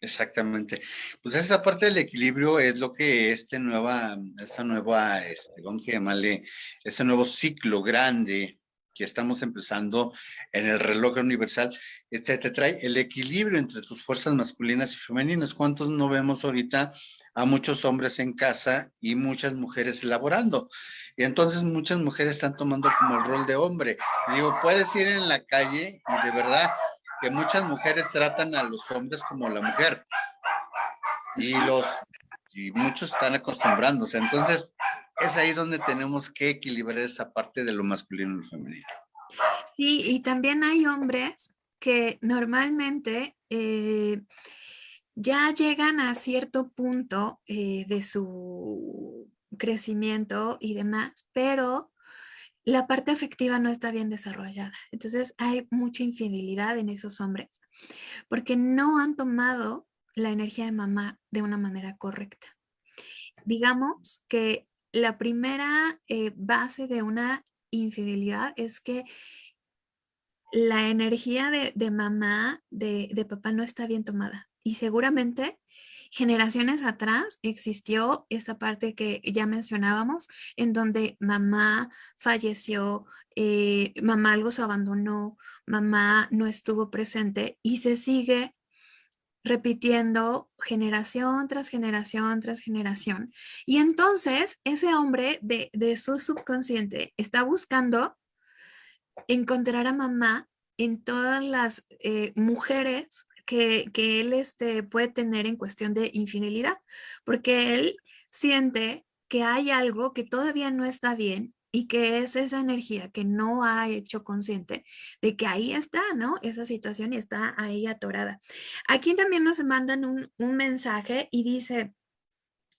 Exactamente. Pues esa parte del equilibrio es lo que este nueva, esta nueva, este, vamos a llamarle, este nuevo ciclo grande que estamos empezando en el reloj universal, este te trae el equilibrio entre tus fuerzas masculinas y femeninas. ¿Cuántos no vemos ahorita a muchos hombres en casa y muchas mujeres elaborando? Y entonces muchas mujeres están tomando como el rol de hombre. digo, puedes ir en la calle y de verdad que muchas mujeres tratan a los hombres como la mujer y los y muchos están acostumbrándose. Entonces, es ahí donde tenemos que equilibrar esa parte de lo masculino y lo femenino.
Sí, y también hay hombres que normalmente eh, ya llegan a cierto punto eh, de su crecimiento y demás, pero la parte afectiva no está bien desarrollada. Entonces hay mucha infidelidad en esos hombres porque no han tomado la energía de mamá de una manera correcta. Digamos que la primera eh, base de una infidelidad es que la energía de, mamá, de, de papá no está bien tomada. Y seguramente generaciones atrás existió esa parte que ya mencionábamos, en donde mamá falleció, eh, mamá algo se abandonó, mamá no estuvo presente y se sigue repitiendo generación tras generación tras generación. Y entonces ese hombre de, su subconsciente está buscando encontrar a mamá en todas las eh, mujeres que, él este, puede tener en cuestión de infidelidad, porque él siente que hay algo que todavía no está bien y que es esa energía que no ha hecho consciente de que ahí está, ¿no? Esa situación está ahí atorada. Aquí también nos mandan un, un mensaje y dice,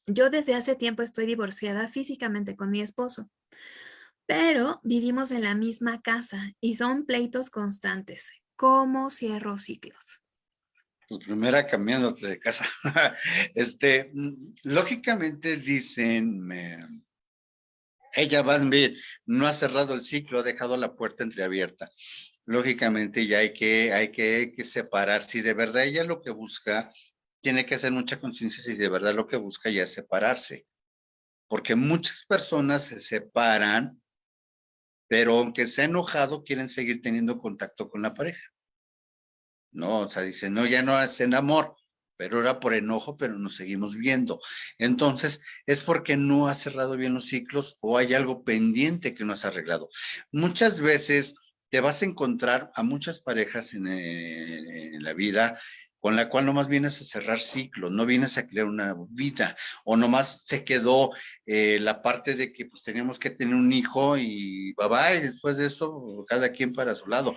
yo desde hace tiempo estoy divorciada físicamente con mi esposo, pero vivimos en la misma casa y son pleitos constantes. ¿Cómo cierro ciclos?
Pues primera cambiándote de casa. este, mm, lógicamente dicen, ella va a ver, no ha cerrado el ciclo, ha dejado la puerta entreabierta. Lógicamente ya hay que, hay que, que separar. Si de verdad ella lo que busca, tiene que hacer mucha conciencia si de verdad lo que busca ya es separarse. Porque muchas personas se separan, pero aunque se ha enojado, quieren seguir teniendo contacto con la pareja. ¿No? O sea, dice, no, ya no hacen amor, pero era por enojo, pero nos seguimos viendo. Entonces, es porque no ha cerrado bien los ciclos o hay algo pendiente que no has arreglado. Muchas veces te vas a encontrar a muchas parejas en, en la vida con la cual nomás vienes a cerrar ciclos, no vienes a crear una vida, o nomás se quedó eh, la parte de que pues teníamos que tener un hijo y bye bye, después de eso cada quien para su lado.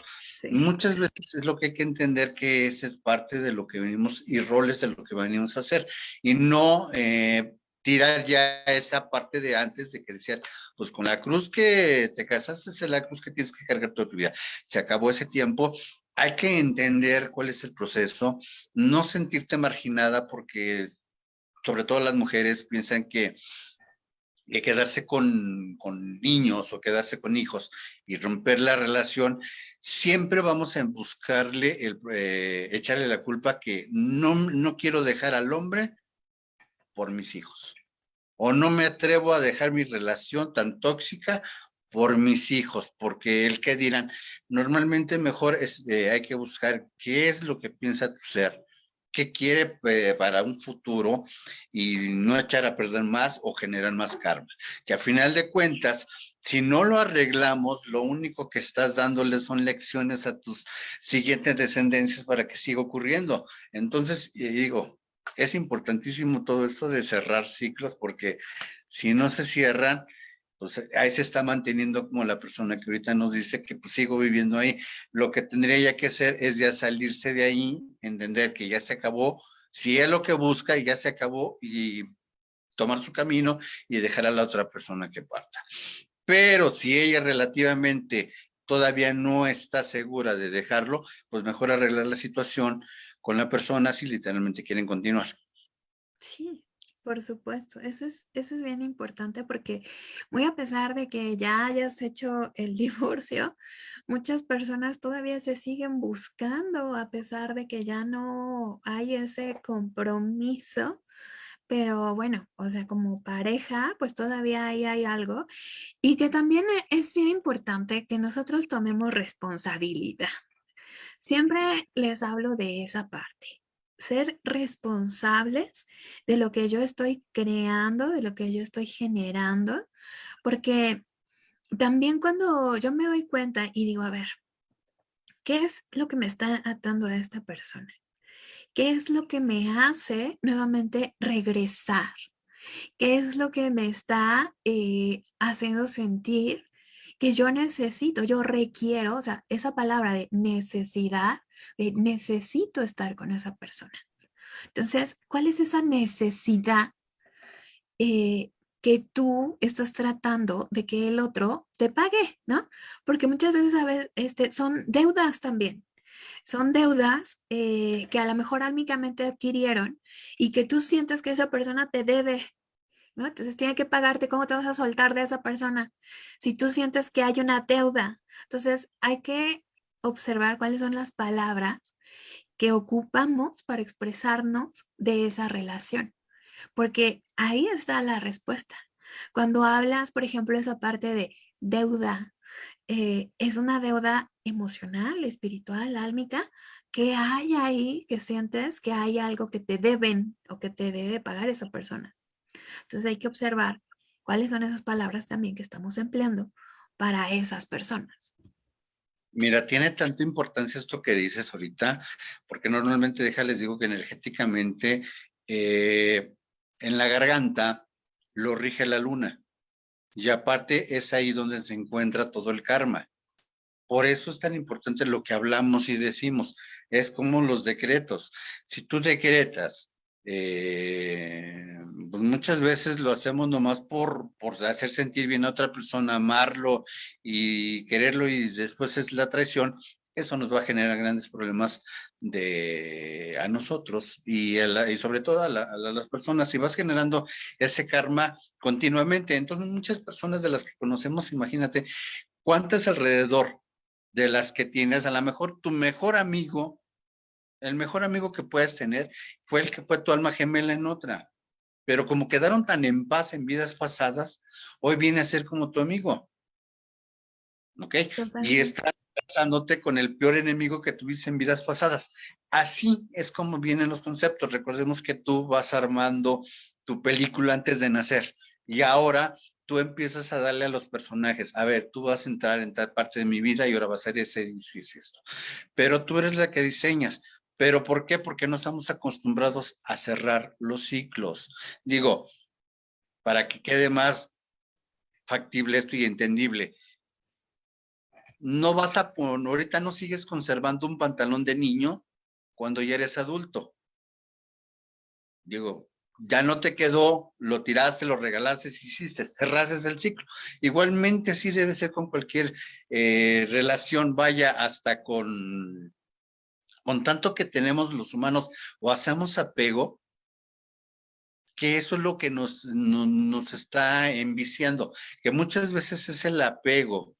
Muchas veces es lo que hay que entender que esa es parte de lo que venimos y roles de lo que venimos a hacer, y no eh, tirar ya esa parte de antes de que decías, pues con la cruz que te casaste es la cruz que tienes que cargar toda tu vida. Se acabó ese tiempo hay que entender cuál es el proceso, no sentirte marginada porque sobre todo las mujeres piensan que, quedarse con, niños o quedarse con hijos y romper la relación, siempre vamos a buscarle, el, eh, echarle la culpa que no, no quiero dejar al hombre por mis hijos. O no me atrevo a dejar mi relación tan tóxica por mis hijos, porque el que dirán, normalmente mejor es, eh, hay que buscar qué es lo que piensa tu ser, qué quiere eh, para un futuro y no echar a perder más o generar más karma. Que a final de cuentas, si no lo arreglamos, lo único que estás dándole son lecciones a tus siguientes descendencias para que siga ocurriendo. Entonces, digo, es importantísimo todo esto de cerrar ciclos porque si no se cierran, pues ahí se está manteniendo como la persona que ahorita nos dice que pues sigo viviendo ahí. Lo que tendría ya que hacer es ya salirse de ahí, entender que ya se acabó, si es lo que busca y ya se acabó y tomar su camino y dejar a la otra persona que parta. Pero si ella relativamente todavía no está segura de dejarlo, pues mejor arreglar la situación con la persona si literalmente quieren continuar.
Sí, por supuesto, eso es, eso es bien importante porque muy a pesar de que ya hayas hecho el divorcio, muchas personas todavía se siguen buscando a pesar de que ya no hay ese compromiso. Pero bueno, o sea, como pareja, pues todavía ahí hay algo. Y que también es bien importante que nosotros tomemos responsabilidad. Siempre les hablo de esa parte ser responsables de lo que yo estoy creando, de lo que yo estoy generando, porque también cuando yo me doy cuenta y digo, a ver, ¿qué es lo que me está atando a esta persona? ¿Qué es lo que me hace nuevamente regresar? ¿Qué es lo que me está eh, haciendo sentir que yo necesito, yo requiero, o sea, esa palabra de necesidad necesito estar con esa persona. Entonces, ¿cuál es esa necesidad eh, que tú estás tratando de que el otro te pague, ¿no? Porque muchas veces a este, son deudas también. Son deudas eh, que a lo mejor álmicamente adquirieron y que tú sientes que esa persona te debe, Entonces tiene que pagarte, ¿cómo te vas a soltar de esa persona? Si tú sientes que hay una deuda. Entonces hay que observar cuáles son las palabras que ocupamos para expresarnos de esa relación. Porque ahí está la respuesta. Cuando hablas, por ejemplo, esa parte de deuda, eh, es una deuda emocional, espiritual, álmica, que hay ahí, que sientes que hay algo que te deben o que te debe pagar esa persona. Entonces hay que observar cuáles son esas palabras también que estamos empleando para esas personas.
Mira, tiene tanta importancia esto que dices ahorita, porque normalmente, déjales digo que energéticamente eh, en la garganta lo rige la luna. Y aparte es ahí donde se encuentra todo el karma. Por eso es tan importante lo que hablamos y decimos. Es como los decretos. Si tú decretas eh, pues muchas veces lo hacemos nomás por, por hacer sentir bien a otra persona, amarlo y quererlo y después es la traición, eso nos va a generar grandes problemas de, a nosotros y, sobre todo a, a, las personas. Si vas generando ese karma continuamente, entonces muchas personas de las que conocemos, imagínate, ¿cuántas alrededor de las que tienes? A lo mejor tu mejor amigo el mejor amigo que puedes tener fue el que fue tu alma gemela en otra. Pero como quedaron tan en paz en vidas pasadas, hoy viene a ser como tu amigo. ¿Ok? Y estás casándote con el peor enemigo que tuviste en vidas pasadas. Así es como vienen los conceptos. Recordemos que tú vas armando tu película antes de nacer. Y ahora tú empiezas a darle a los personajes, a ver, tú vas a entrar en tal parte de mi vida y ahora va a ser ese edificio esto. Pero tú eres la que diseñas. ¿Pero por qué? Porque no estamos acostumbrados a cerrar los ciclos. Digo, para que quede más factible esto y entendible. No vas a poner, ahorita no sigues conservando un pantalón de niño cuando ya eres adulto. Digo, ya no te quedó, lo tiraste, lo regalaste, hiciste, cerraste el ciclo. Igualmente así debe ser con cualquier eh, relación, vaya hasta con, con tanto que tenemos los humanos o hacemos apego, que eso es lo que nos, nos está enviciando, que muchas veces es el apego,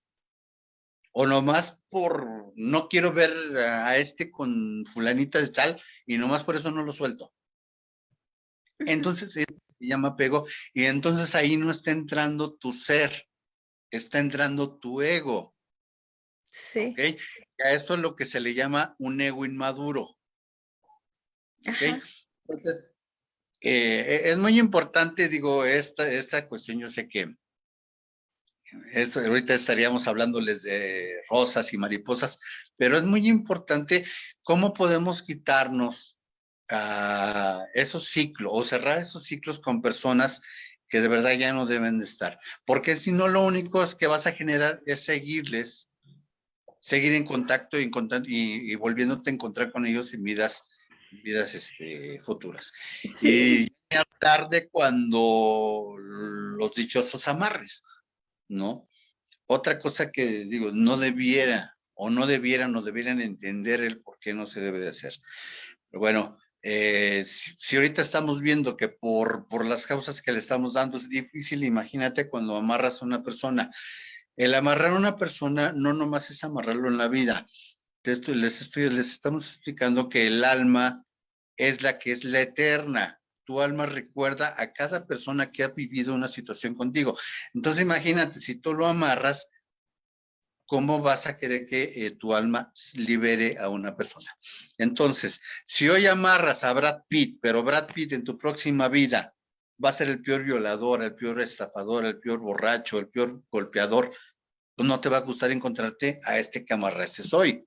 o nomás por no quiero ver a este con fulanita de tal y nomás por eso no lo suelto. Entonces se llama apego y entonces ahí no está entrando tu ser, está entrando tu ego.
Sí.
¿okay? A eso es lo que se le llama un ego inmaduro. ¿okay? Entonces, eh, es muy importante, digo, esta, esta cuestión, yo sé que eso, ahorita estaríamos hablándoles de rosas y mariposas, pero es muy importante cómo podemos quitarnos uh, esos ciclos o cerrar esos ciclos con personas que de verdad ya no deben de estar. Porque si no, lo único es que vas a generar es seguirles, seguir en contacto y, y, y volviéndote a encontrar con ellos en vidas, vidas este, futuras. Sí. Y tarde cuando los dichosos amarres, ¿no? Otra cosa que digo, no debiera o no debieran o debieran entender el por qué no se debe de hacer. Pero bueno, eh, si, ahorita estamos viendo que por, por las causas que le estamos dando es difícil, imagínate cuando amarras a una persona. El amarrar a una persona no nomás es amarrarlo en la vida. Les, estoy, les estamos explicando que el alma es la que es la eterna. Tu alma recuerda a cada persona que ha vivido una situación contigo. Entonces imagínate, si tú lo amarras, ¿cómo vas a querer que eh, tu alma libere a una persona? Entonces, si hoy amarras a Brad Pitt, pero Brad Pitt en tu próxima vida va a ser el peor violador, el peor estafador, el peor borracho, el peor golpeador, pues no te va a gustar encontrarte a este que amarraste hoy.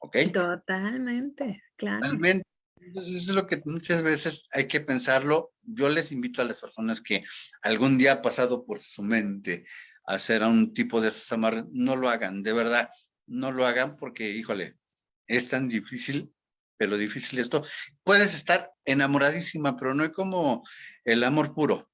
¿Ok?
Totalmente, claro.
Totalmente. Entonces, eso es lo que muchas veces hay que pensarlo. Yo les invito a las personas que algún día ha pasado por su mente hacer a un tipo de esos amarres, no lo hagan, de verdad, no lo hagan porque, híjole, es tan difícil, pero difícil esto. Puedes estar enamoradísima, pero no es como el amor puro.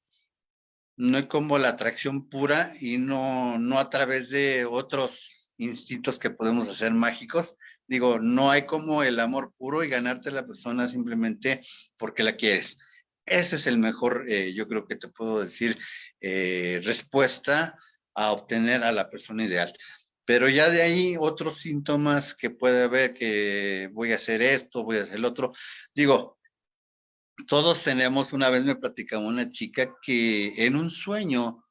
No es como la atracción pura y no, no a través de otros instintos que podemos hacer mágicos. Digo, no hay como el amor puro y ganarte a la persona simplemente porque la quieres. Ese es el mejor, eh, yo creo que te puedo decir, eh, respuesta a obtener a la persona ideal. Pero ya de ahí otros síntomas que puede haber que voy a hacer esto, voy a hacer el otro. Digo, todos tenemos, una vez me platicaba una chica que en un sueño,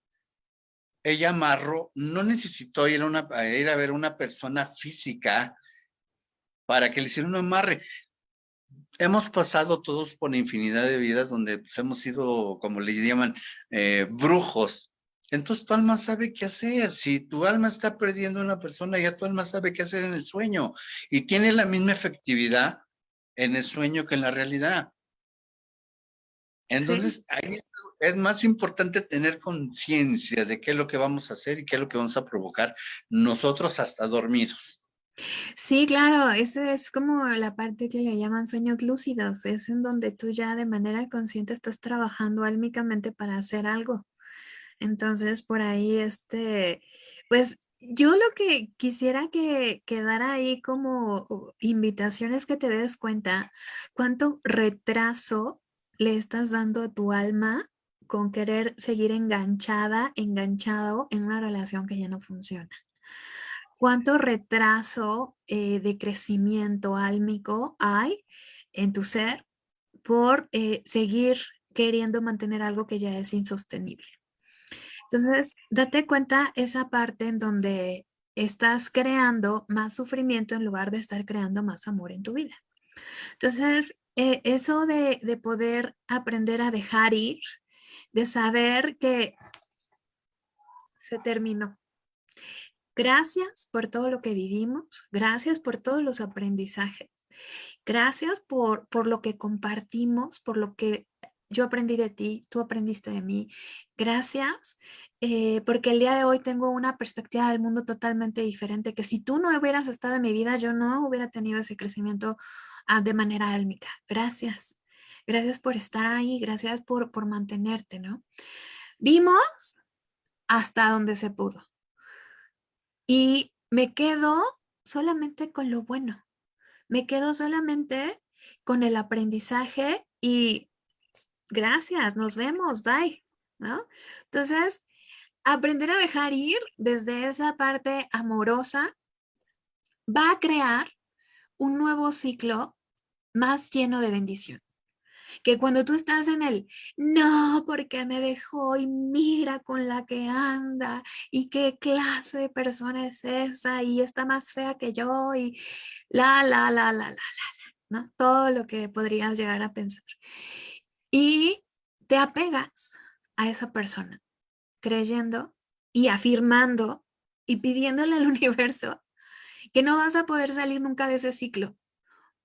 ella amarró, no necesitó ir a, una, ir a ver una persona física para que le hiciera un amarre. Hemos pasado todos por infinidad de vidas donde pues, hemos sido, como le llaman, eh, brujos, entonces tu alma sabe qué hacer. Si tu alma está perdiendo a una persona, ya tu alma sabe qué hacer en el sueño. Y tiene la misma efectividad en el sueño que en la realidad. Entonces, ahí es más importante tener conciencia de qué es lo que vamos a hacer y qué es lo que vamos a provocar nosotros hasta dormidos.
Sí, claro, esa es como la parte que le llaman sueños lúcidos, es en donde tú ya de manera consciente estás trabajando álmicamente para hacer algo. Entonces, por ahí, este, pues yo lo que quisiera que quedara ahí como invitación es que te des cuenta cuánto retraso le estás dando a tu alma con querer seguir enganchada, enganchado en una relación que ya no funciona. Cuánto retraso eh, de crecimiento álmico hay en tu ser por eh, seguir queriendo mantener algo que ya es insostenible. Entonces, date cuenta esa parte en donde estás creando más sufrimiento en lugar de estar creando más amor en tu vida. Entonces, eh, eso de, poder aprender a dejar ir de saber que se terminó. Gracias por todo lo que vivimos, gracias por todos los aprendizajes, gracias por, por lo que compartimos, por lo que yo aprendí de ti, tú aprendiste de mí. Gracias, eh, porque el día de hoy tengo una perspectiva del mundo totalmente diferente, que si tú no hubieras estado en mi vida, yo no hubiera tenido ese crecimiento ah, de manera álmica. Gracias. Gracias por estar ahí, gracias por, por mantenerte, ¿no? Vimos hasta donde se pudo. Y me quedo solamente con lo bueno. Me quedo solamente con el aprendizaje y gracias, nos vemos, bye, ¿no? Entonces, aprender a dejar ir desde esa parte amorosa va a crear un nuevo ciclo más lleno de bendición. Que cuando tú estás en el, no, porque me dejó y mira con la que anda y qué clase de persona es esa y está más fea que yo y la, la, la, la, la, la, ¿no? Todo lo que podrías llegar a pensar y te apegas a esa persona creyendo y afirmando y pidiéndole al universo que no vas a poder salir nunca de ese ciclo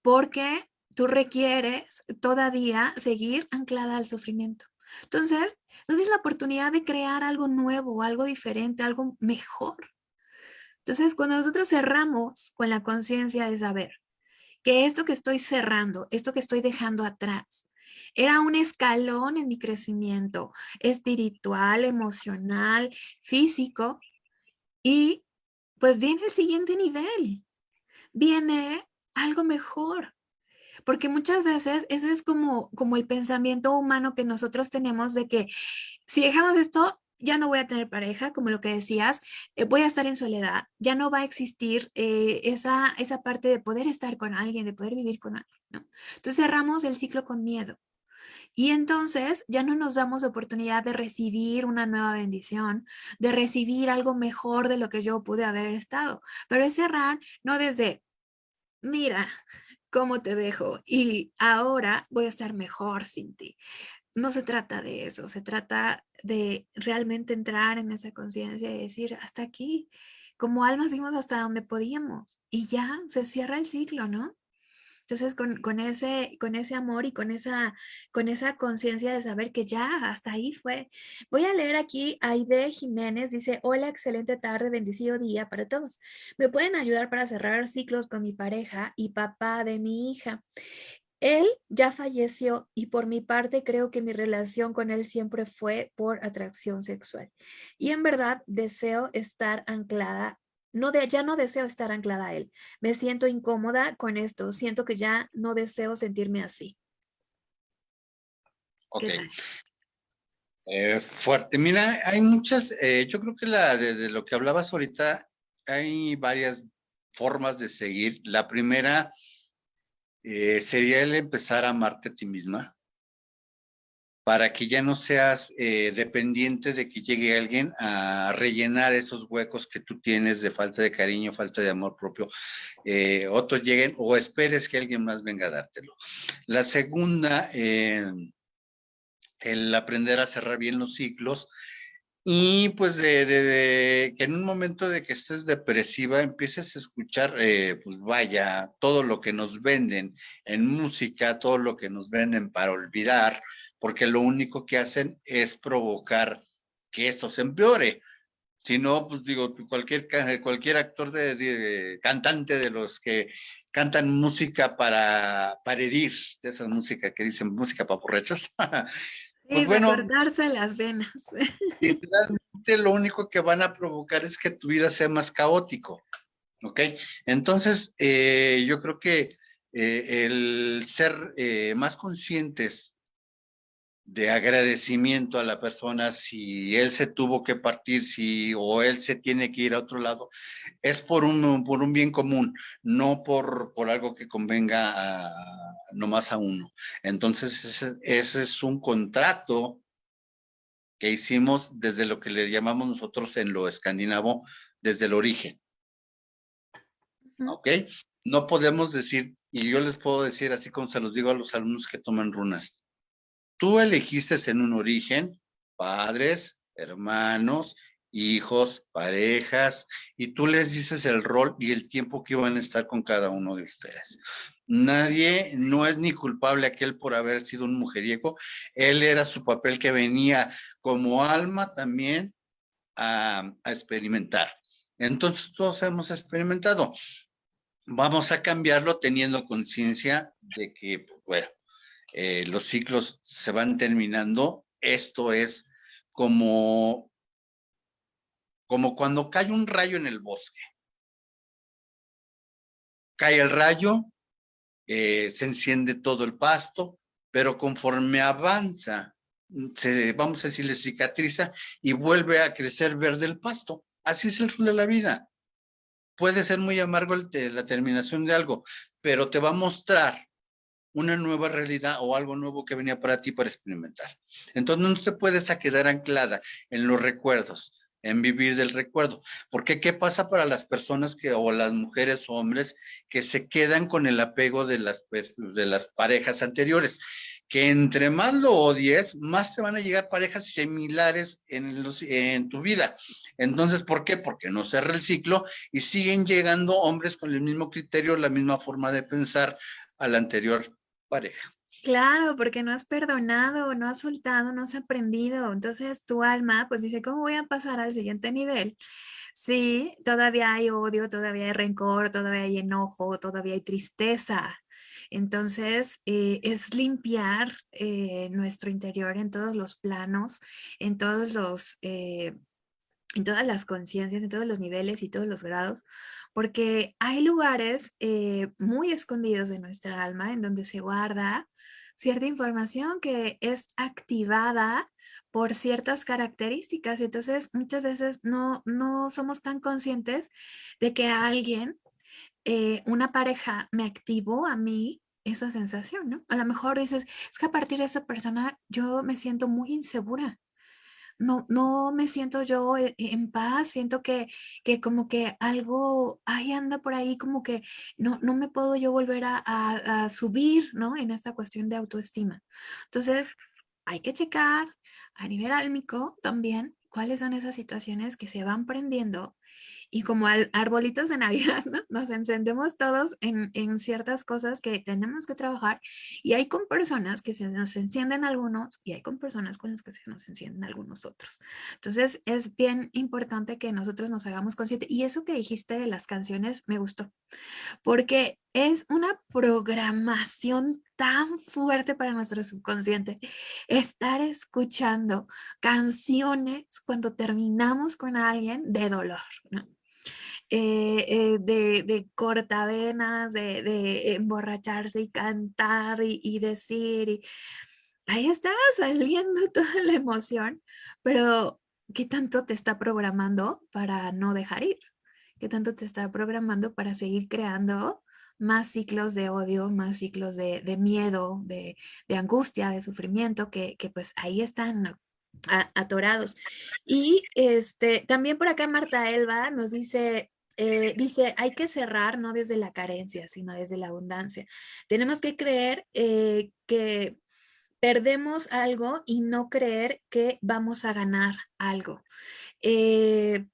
porque tú requieres todavía seguir anclada al sufrimiento. Entonces, no tienes la oportunidad de crear algo nuevo, algo diferente, algo mejor. Entonces, cuando nosotros cerramos con la conciencia de saber que esto que estoy cerrando, esto que estoy dejando atrás, era un escalón en mi crecimiento espiritual, emocional, físico. Y pues viene el siguiente nivel. Viene algo mejor. Porque muchas veces ese es como, como el pensamiento humano que nosotros tenemos de que si dejamos esto, ya no voy a tener pareja, como lo que decías, eh, voy a estar en soledad, ya no va a existir eh, esa, esa parte de poder estar con alguien, de poder vivir con alguien. Entonces cerramos el ciclo con miedo. Y entonces ya no nos damos oportunidad de recibir una nueva bendición, de recibir algo mejor de lo que yo pude haber estado. Pero es cerrar no desde, mira cómo te dejo y ahora voy a estar mejor sin ti. No se trata de eso, se trata de realmente entrar en esa conciencia y decir, hasta aquí, como almas dimos hasta donde podíamos y ya se cierra el ciclo, ¿no? Entonces, con, ese, con ese amor y con esa, con esa conciencia de saber que ya hasta ahí fue. Voy a leer aquí Aide Jiménez, dice, hola, excelente tarde, bendecido día para todos. ¿Me pueden ayudar para cerrar ciclos con mi pareja y papá de mi hija? Él ya falleció y por mi parte creo que mi relación con él siempre fue por atracción sexual. Y en verdad deseo estar anclada no de, ya no deseo estar anclada a él. Me siento incómoda con esto. Siento que ya no deseo sentirme así.
Ok. Eh, fuerte. Mira, hay muchas, eh, yo creo que la de, lo que hablabas ahorita, hay varias formas de seguir. La primera eh, sería el empezar a amarte a ti misma para que ya no seas eh, dependiente de que llegue alguien a rellenar esos huecos que tú tienes de falta de cariño, falta de amor propio, eh, otros lleguen o esperes que alguien más venga a dártelo. La segunda, eh, el aprender a cerrar bien los ciclos y pues de, que en un momento de que estés depresiva empieces a escuchar, pues vaya, todo lo que nos venden en música, todo lo que nos venden para olvidar, porque lo único que hacen es provocar que esto se empeore. Si no, pues digo, cualquier, cualquier actor de, cantante de los que cantan música para, para herir, de esa música que dicen música para borrachos.
pues bueno, las venas.
Literalmente lo único que van a provocar es que tu vida sea más caótico. ¿Ok? Entonces, eh, yo creo que eh, el ser eh, más conscientes de agradecimiento a la persona si él se tuvo que partir, si o él se tiene que ir a otro lado, es por un, por un bien común, no por, por algo que convenga a, nomás a uno. Entonces, ese, ese es un contrato que hicimos desde lo que le llamamos nosotros en lo escandinavo, desde el origen. ¿Ok? No podemos decir, y yo les puedo decir así como se los digo a los alumnos que toman runas, tú elegiste en un origen padres, hermanos, hijos, parejas, y tú les dices el rol y el tiempo que van a estar con cada uno de ustedes. Nadie, no es ni culpable aquel por haber sido un mujeriego, él era su papel que venía como alma también a, experimentar. Entonces todos hemos experimentado. Vamos a cambiarlo teniendo conciencia de que, pues, bueno, eh, los ciclos se van terminando. Esto es como, como cuando cae un rayo en el bosque. Cae el rayo, eh, se enciende todo el pasto, pero conforme avanza, se, vamos a decirle, cicatriza y vuelve a crecer verde el pasto. Así es el rol de la vida. Puede ser muy amargo la terminación de algo, pero te va a mostrar una nueva realidad o algo nuevo que venía para ti para experimentar. Entonces no te puedes quedar anclada en los recuerdos, en vivir del recuerdo. Porque ¿qué pasa para las personas que, o las mujeres o hombres que se quedan con el apego de las, de las parejas anteriores? Que entre más lo odies, más te van a llegar parejas similares en, los, en tu vida. Entonces, ¿por qué? Porque no cerra el ciclo y siguen llegando hombres con el mismo criterio, la misma forma de pensar a la anterior pareja.
Claro, porque no has perdonado, no has soltado, no has aprendido. Entonces tu alma pues dice, ¿cómo voy a pasar al siguiente nivel? Sí, todavía hay odio, todavía hay rencor, todavía hay enojo, todavía hay tristeza. Entonces, eh, es limpiar eh, nuestro interior en todos los planos, en todos los, eh, en todas las conciencias, en todos los niveles y todos los grados, porque hay lugares eh, muy escondidos de nuestra alma en donde se guarda cierta información que es activada por ciertas características. Entonces, muchas veces no, no somos tan conscientes de que alguien, eh, una pareja, me activó a mí esa sensación, ¿no? A lo mejor dices, es que a partir de esa persona yo me siento muy insegura no, no me siento yo e, en paz, siento que, que como que algo ahí anda por ahí, como que no, no me puedo yo volver a, a, subir, ¿no? En esta cuestión de autoestima. Entonces, hay que checar a nivel álmico también cuáles son esas situaciones que se van prendiendo y como arbolitos de Navidad, ¿no? Nos encendemos todos en, en, ciertas cosas que tenemos que trabajar y hay con personas que se nos encienden algunos y hay con personas con las que se nos encienden algunos otros. Entonces es bien importante que nosotros nos hagamos conscientes y eso que dijiste de las canciones me gustó porque es una programación tan fuerte para nuestro subconsciente estar escuchando canciones cuando terminamos con alguien de dolor, ¿no? Eh, eh, de, de, cortavenas, de, emborracharse y cantar y, decir. Y ahí está saliendo toda la emoción, pero ¿qué tanto te está programando para no dejar ir? ¿Qué tanto te está programando para seguir creando más ciclos de odio, más ciclos de, miedo, de, angustia, de sufrimiento, que, que pues ahí están atorados. Y este, también por acá Marta Elba nos dice, eh, dice, hay que cerrar no desde la carencia, sino desde la abundancia. Tenemos que creer eh, que perdemos algo y no creer que vamos a ganar algo. Eh,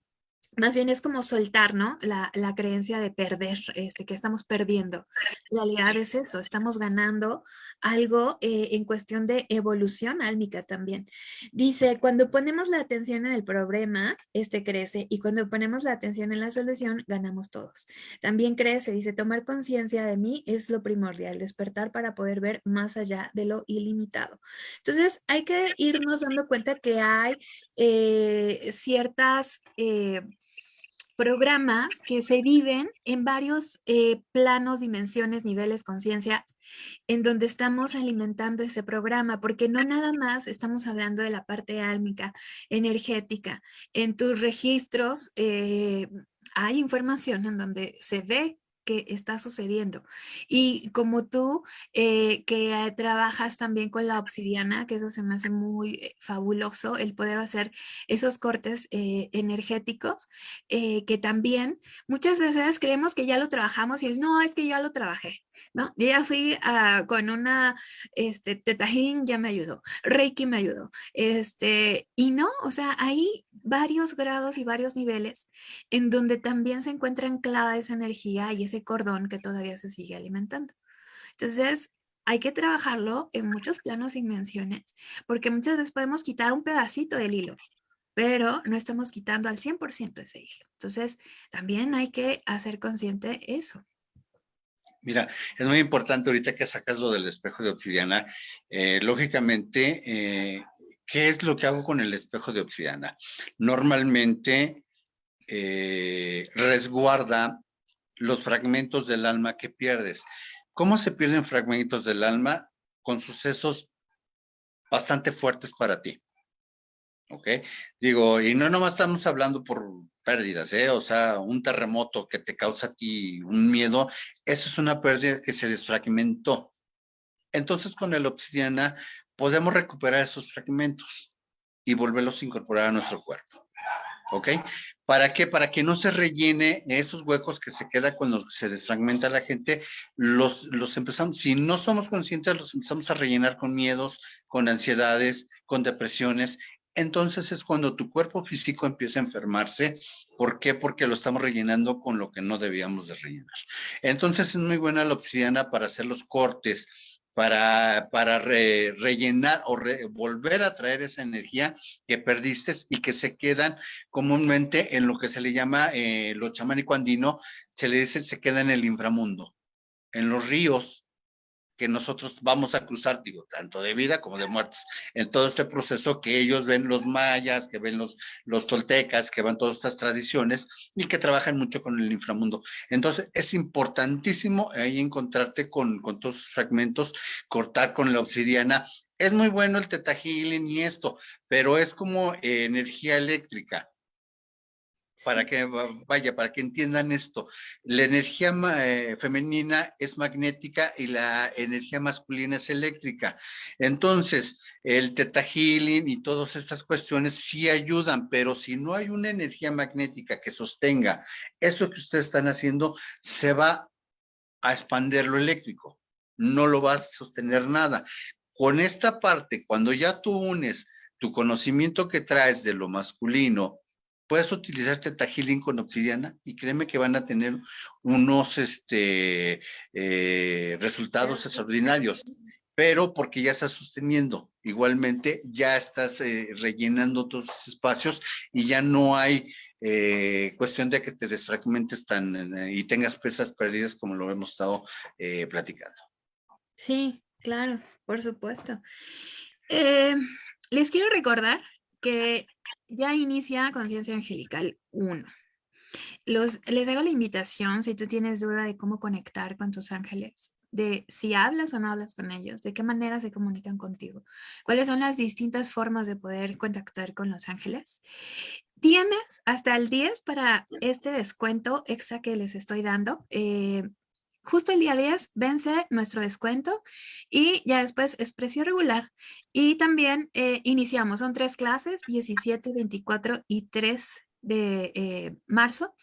más bien es como soltar, ¿no? La, creencia de perder, este, que estamos perdiendo. La realidad es eso, estamos ganando algo eh, en cuestión de evolución álmica también. Dice, cuando ponemos la atención en el problema, este crece, y cuando ponemos la atención en la solución, ganamos todos. También crece, dice, tomar conciencia de mí es lo primordial, despertar para poder ver más allá de lo ilimitado. Entonces, hay que irnos dando cuenta que hay eh, ciertas... Eh, programas que se viven en varios eh, planos, dimensiones, niveles, conciencias, en donde estamos alimentando ese programa, porque no nada más estamos hablando de la parte álmica, energética. En tus registros eh, hay información en donde se ve que está sucediendo. Y como tú, eh, que trabajas también con la obsidiana, que eso se me hace muy eh, fabuloso, el poder hacer esos cortes eh, energéticos, que también muchas veces creemos que ya lo trabajamos y es, no, es que ya lo trabajé. ¿No? ya fui con una, este, tetajín ya me ayudó, Reiki me ayudó, este, y no, o sea, hay varios grados y varios niveles en donde también se encuentra anclada esa energía y ese cordón que todavía se sigue alimentando. Entonces, hay que trabajarlo en muchos planos y dimensiones, porque muchas veces podemos quitar un pedacito del hilo, pero no estamos quitando al 100% ese hilo. Entonces, también hay que hacer consciente eso.
Mira, es muy importante ahorita que sacas lo del espejo de obsidiana. Eh, lógicamente, eh, ¿qué es lo que hago con el espejo de obsidiana? Normalmente eh, resguarda los fragmentos del alma que pierdes. ¿Cómo se pierden fragmentos del alma? Con sucesos bastante fuertes para ti. ¿Ok? Digo, y no nomás estamos hablando por pérdidas, ¿eh? O sea, un terremoto que te causa a ti un miedo, eso es una pérdida que se desfragmentó. Entonces, con el obsidiana podemos recuperar esos fragmentos y volverlos a incorporar a nuestro cuerpo. ¿Ok? ¿Para qué? Para que no se rellene esos huecos que se queda cuando se desfragmenta la gente, los, los empezamos, si no somos conscientes, los empezamos a rellenar con miedos, con ansiedades, con depresiones, entonces es cuando tu cuerpo físico empieza a enfermarse. ¿Por qué? Porque lo estamos rellenando con lo que no debíamos de rellenar. Entonces es muy buena la obsidiana para hacer los cortes, para, para rellenar o volver a traer esa energía que perdiste y que se quedan comúnmente en lo que se le llama eh, lo chamánico andino, se le dice se queda en el inframundo, en los ríos, que nosotros vamos a cruzar, digo, tanto de vida como de muertes, en todo este proceso que ellos ven los mayas, que ven los, los toltecas, que van todas estas tradiciones y que trabajan mucho con el inframundo. Entonces, es importantísimo ahí encontrarte con, con todos esos fragmentos, cortar con la obsidiana. Es muy bueno el teta y esto, pero es como energía eléctrica para que vaya, para que entiendan esto. La energía eh, femenina es magnética y la energía masculina es eléctrica. Entonces, el teta healing y todas estas cuestiones sí ayudan, pero si no hay una energía magnética que sostenga eso que ustedes están haciendo, se va a expandir lo eléctrico. No lo va a sostener nada. Con esta parte, cuando ya tú unes tu conocimiento que traes de lo masculino puedes utilizar Teta Healing con obsidiana y créeme que van a tener unos este, eh, resultados extraordinarios, pero porque ya estás sosteniendo. Igualmente, ya estás eh, rellenando tus espacios y ya no hay eh, cuestión de que te desfragmentes tan y tengas pesas perdidas como lo hemos estado platicando.
Sí, claro, por supuesto. les quiero recordar que ya inicia Conciencia Angelical 1. Los, les hago la invitación, si tú tienes duda de cómo conectar con tus ángeles, de si hablas o no hablas con ellos, de qué manera se comunican contigo, cuáles son las distintas formas de poder contactar con los ángeles. Tienes hasta el 10 para este descuento extra que les estoy dando. Eh, justo el día 10 vence nuestro descuento y ya después es precio regular. Y también eh, iniciamos, son tres clases, 17, 24 y 3 de eh, marzo,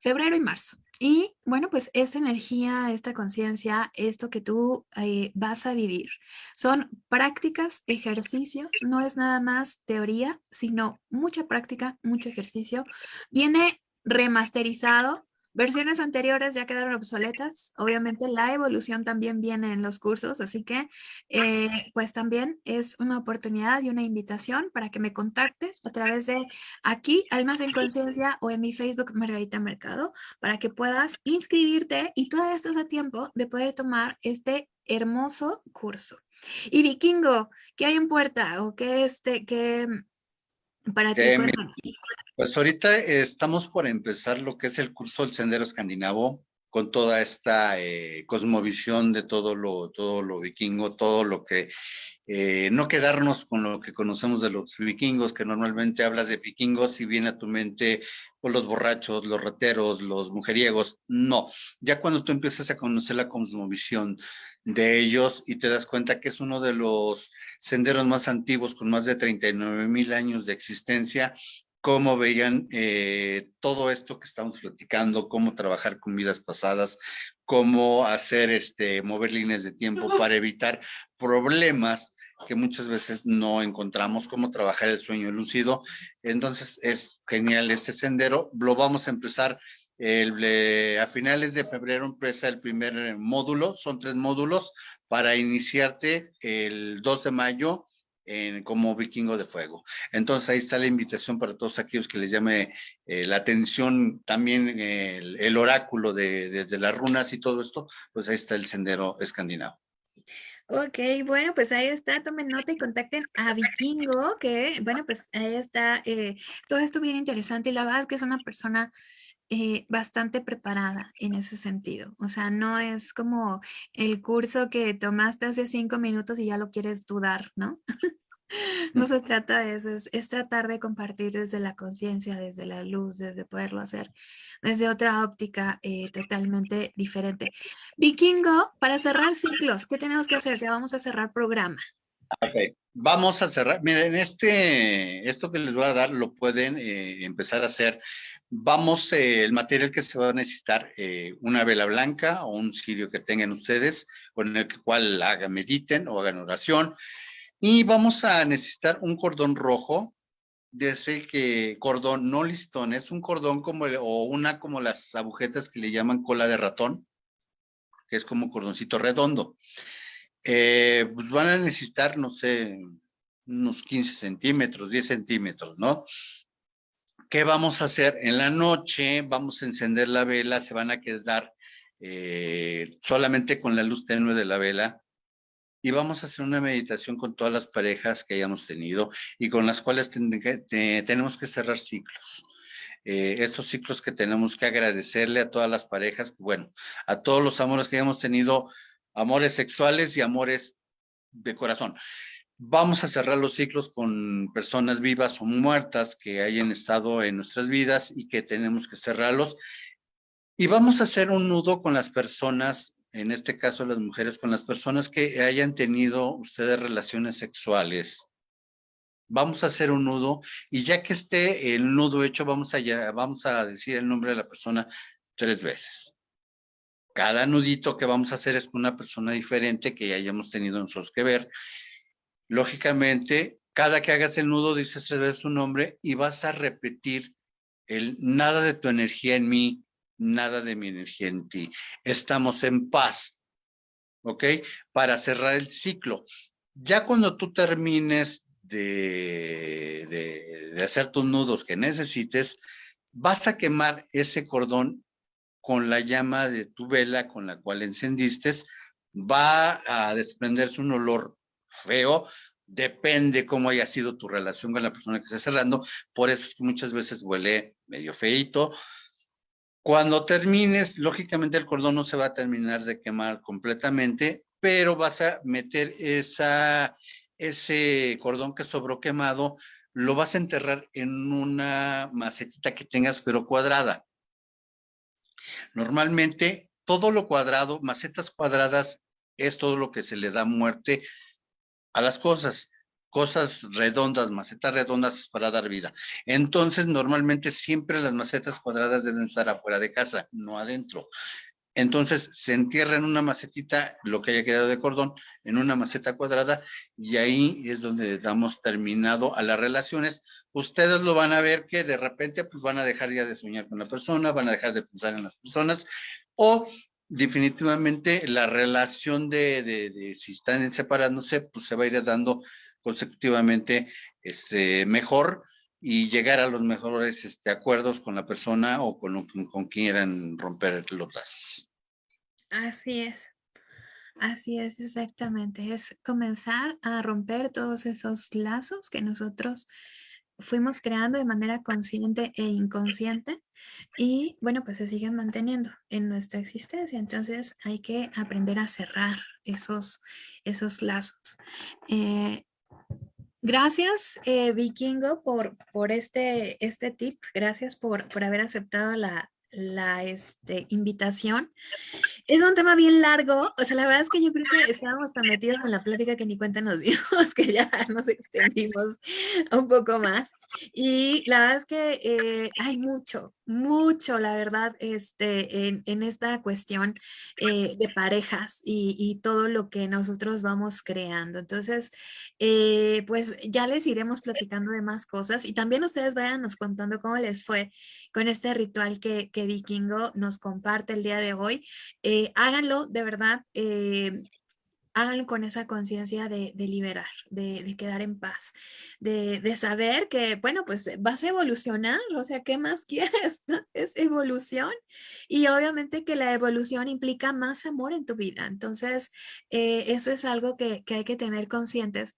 febrero y marzo. Y bueno, pues esta energía, esta conciencia, esto que tú eh, vas a vivir, son prácticas, ejercicios, no es nada más teoría, sino mucha práctica, mucho ejercicio. Viene remasterizado Versiones anteriores ya quedaron obsoletas. Obviamente la evolución también viene en los cursos, así que eh, pues también es una oportunidad y una invitación para que me contactes a través de aquí, Almas en Conciencia o en mi Facebook Margarita Mercado, para que puedas inscribirte y todavía estás a tiempo de poder tomar este hermoso curso. Y Vikingo, ¿qué hay en puerta? ¿O qué, este, qué para ti?
Pues ahorita estamos por empezar lo que es el curso del Sendero Escandinavo, con toda esta eh, cosmovisión de todo lo, todo lo vikingo, todo lo que, eh, no quedarnos con lo que conocemos de los vikingos, que normalmente hablas de vikingos y viene a tu mente pues, los borrachos, los rateros, los mujeriegos. No, ya cuando tú empiezas a conocer la cosmovisión de ellos y te das cuenta que es uno de los senderos más antiguos con más de 39 mil años de existencia, cómo veían eh, todo esto que estamos platicando, cómo trabajar con vidas pasadas, cómo hacer este, mover líneas de tiempo para evitar problemas que muchas veces no encontramos cómo trabajar el sueño lúcido. Entonces es genial este sendero. Lo vamos a empezar el, a finales de febrero empieza el primer módulo, son tres módulos para iniciarte el 2 de mayo como vikingo de fuego. Entonces ahí está la invitación para todos aquellos que les llame eh, la atención también el, oráculo de, de, las runas y todo esto, pues ahí está el sendero escandinavo.
Ok, bueno, pues ahí está, tomen nota y contacten a Vikingo, que bueno, pues ahí está, eh, todo esto bien interesante y la verdad es que es una persona eh, bastante preparada en ese sentido. O sea, no es como el curso que tomaste hace cinco minutos y ya lo quieres dudar, ¿no? no se trata de eso, es, tratar de compartir desde la conciencia, desde la luz, desde poderlo hacer desde otra óptica eh, totalmente diferente. Vikingo, para cerrar ciclos, ¿qué tenemos que hacer? Ya vamos a cerrar programa.
Ok, vamos a cerrar. Miren, este, esto que les voy a dar lo pueden eh, empezar a hacer Vamos, eh, el material que se va a necesitar, eh, una vela blanca o un cirio que tengan ustedes, con el cual hagan, mediten o hagan oración. Y vamos a necesitar un cordón rojo, de ese que cordón no listón, es un cordón como, o una como las agujetas que le llaman cola de ratón, que es como cordoncito redondo. Eh, pues van a necesitar, no sé, unos 15 centímetros, 10 centímetros, ¿no? ¿Qué vamos a hacer? En la noche vamos a encender la vela, se van a quedar eh, solamente con la luz tenue de la vela y vamos a hacer una meditación con todas las parejas que hayamos tenido y con las cuales tenemos que cerrar ciclos. Eh, estos ciclos que tenemos que agradecerle a todas las parejas, bueno, a todos los amores que hayamos tenido, amores sexuales y amores de corazón. Vamos a cerrar los ciclos con personas vivas o muertas que hayan estado en nuestras vidas y que tenemos que cerrarlos. Y vamos a hacer un nudo con las personas, en este caso las mujeres, con las personas que hayan tenido ustedes relaciones sexuales. Vamos a hacer un nudo y ya que esté el nudo hecho, vamos a, decir el nombre de la persona tres veces. Cada nudito que vamos a hacer es con una persona diferente que hayamos tenido nosotros que ver lógicamente, cada que hagas el nudo dices tres veces su nombre y vas a repetir el nada de tu energía en mí, nada de mi energía en ti. Estamos en paz, ¿ok? Para cerrar el ciclo. Ya cuando tú termines de, de, de hacer tus nudos que necesites, vas a quemar ese cordón con la llama de tu vela con la cual encendiste, va a desprenderse un olor feo, depende cómo haya sido tu relación con la persona que estás cerrando, por eso es que muchas veces huele medio feito. Cuando termines, lógicamente el cordón no se va a terminar de quemar completamente, pero vas a meter ese cordón que sobró quemado, lo vas a enterrar en una macetita que tengas, pero cuadrada. Normalmente, todo lo cuadrado, macetas cuadradas, es todo lo que se le da muerte a las cosas. Cosas redondas, macetas redondas para dar vida. Entonces, normalmente siempre las macetas cuadradas deben estar afuera de casa, no adentro. Entonces se entierra en una macetita lo que haya quedado de cordón, en una maceta cuadrada, y ahí es donde damos terminado a las relaciones. Ustedes lo van a ver que de repente pues van a dejar ya de soñar con la persona, van a dejar de pensar en las personas, o definitivamente la relación de, de, si están separándose, pues se va a ir dando consecutivamente este, mejor y llegar a los mejores este, acuerdos con la persona o con, con quien quieran romper los lazos.
Así es. Así es, exactamente. Es comenzar a romper todos esos lazos que nosotros fuimos creando de manera consciente e inconsciente y bueno, pues se siguen manteniendo en nuestra existencia. Entonces hay que aprender a cerrar esos, esos lazos. Eh, gracias, eh, Vikingo, por, por este, este tip. Gracias por, por haber aceptado la, la este, invitación. Es un tema bien largo, o sea, la verdad es que yo creo que estábamos tan metidos en la plática que ni cuenta nos dimos, que ya nos extendimos un poco más. Y la verdad es que eh, hay mucho, mucho, la verdad, este, en, en esta cuestión eh, de parejas y, todo lo que nosotros vamos creando. Entonces, eh, pues ya les iremos platicando de más cosas y también ustedes vayan nos contando cómo les fue con este ritual que, que Vikingo nos comparte el día de hoy. Eh, háganlo, de verdad háganlo con esa conciencia de, liberar, de, quedar en paz, de, saber que, bueno, pues vas a evolucionar, o sea, ¿qué más quieres? Es evolución y obviamente que la evolución implica más amor en tu vida. Entonces, eh, eso es algo que, que hay que tener conscientes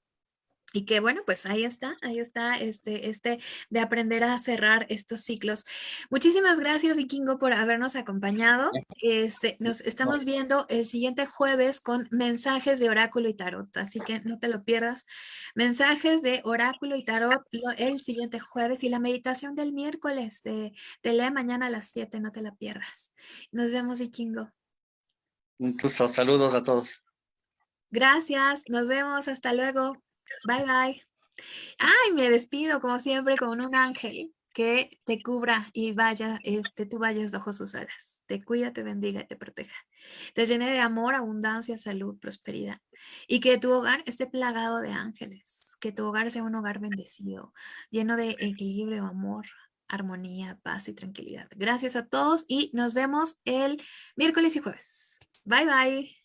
y que bueno, pues ahí está, ahí está este, este de aprender a cerrar estos ciclos. Muchísimas gracias, Vikingo, por habernos acompañado. Este, nos estamos viendo el siguiente jueves con mensajes de oráculo y tarot, así que no te lo pierdas. Mensajes de oráculo y tarot el siguiente jueves y la meditación del miércoles. Te, te lee mañana a las 7, no te la pierdas. Nos vemos, Vikingo.
Un saludos a todos.
Gracias, nos vemos, hasta luego. Bye, bye. Ay, me despido como siempre con un ángel que te cubra y vaya, este, tú vayas bajo sus alas. Te cuida, te bendiga y te proteja. Te llene de amor, abundancia, salud, prosperidad. Y que tu hogar esté plagado de ángeles. Que tu hogar sea un hogar bendecido, lleno de equilibrio, amor, armonía, paz y tranquilidad. Gracias a todos y nos vemos el miércoles y jueves. Bye, bye.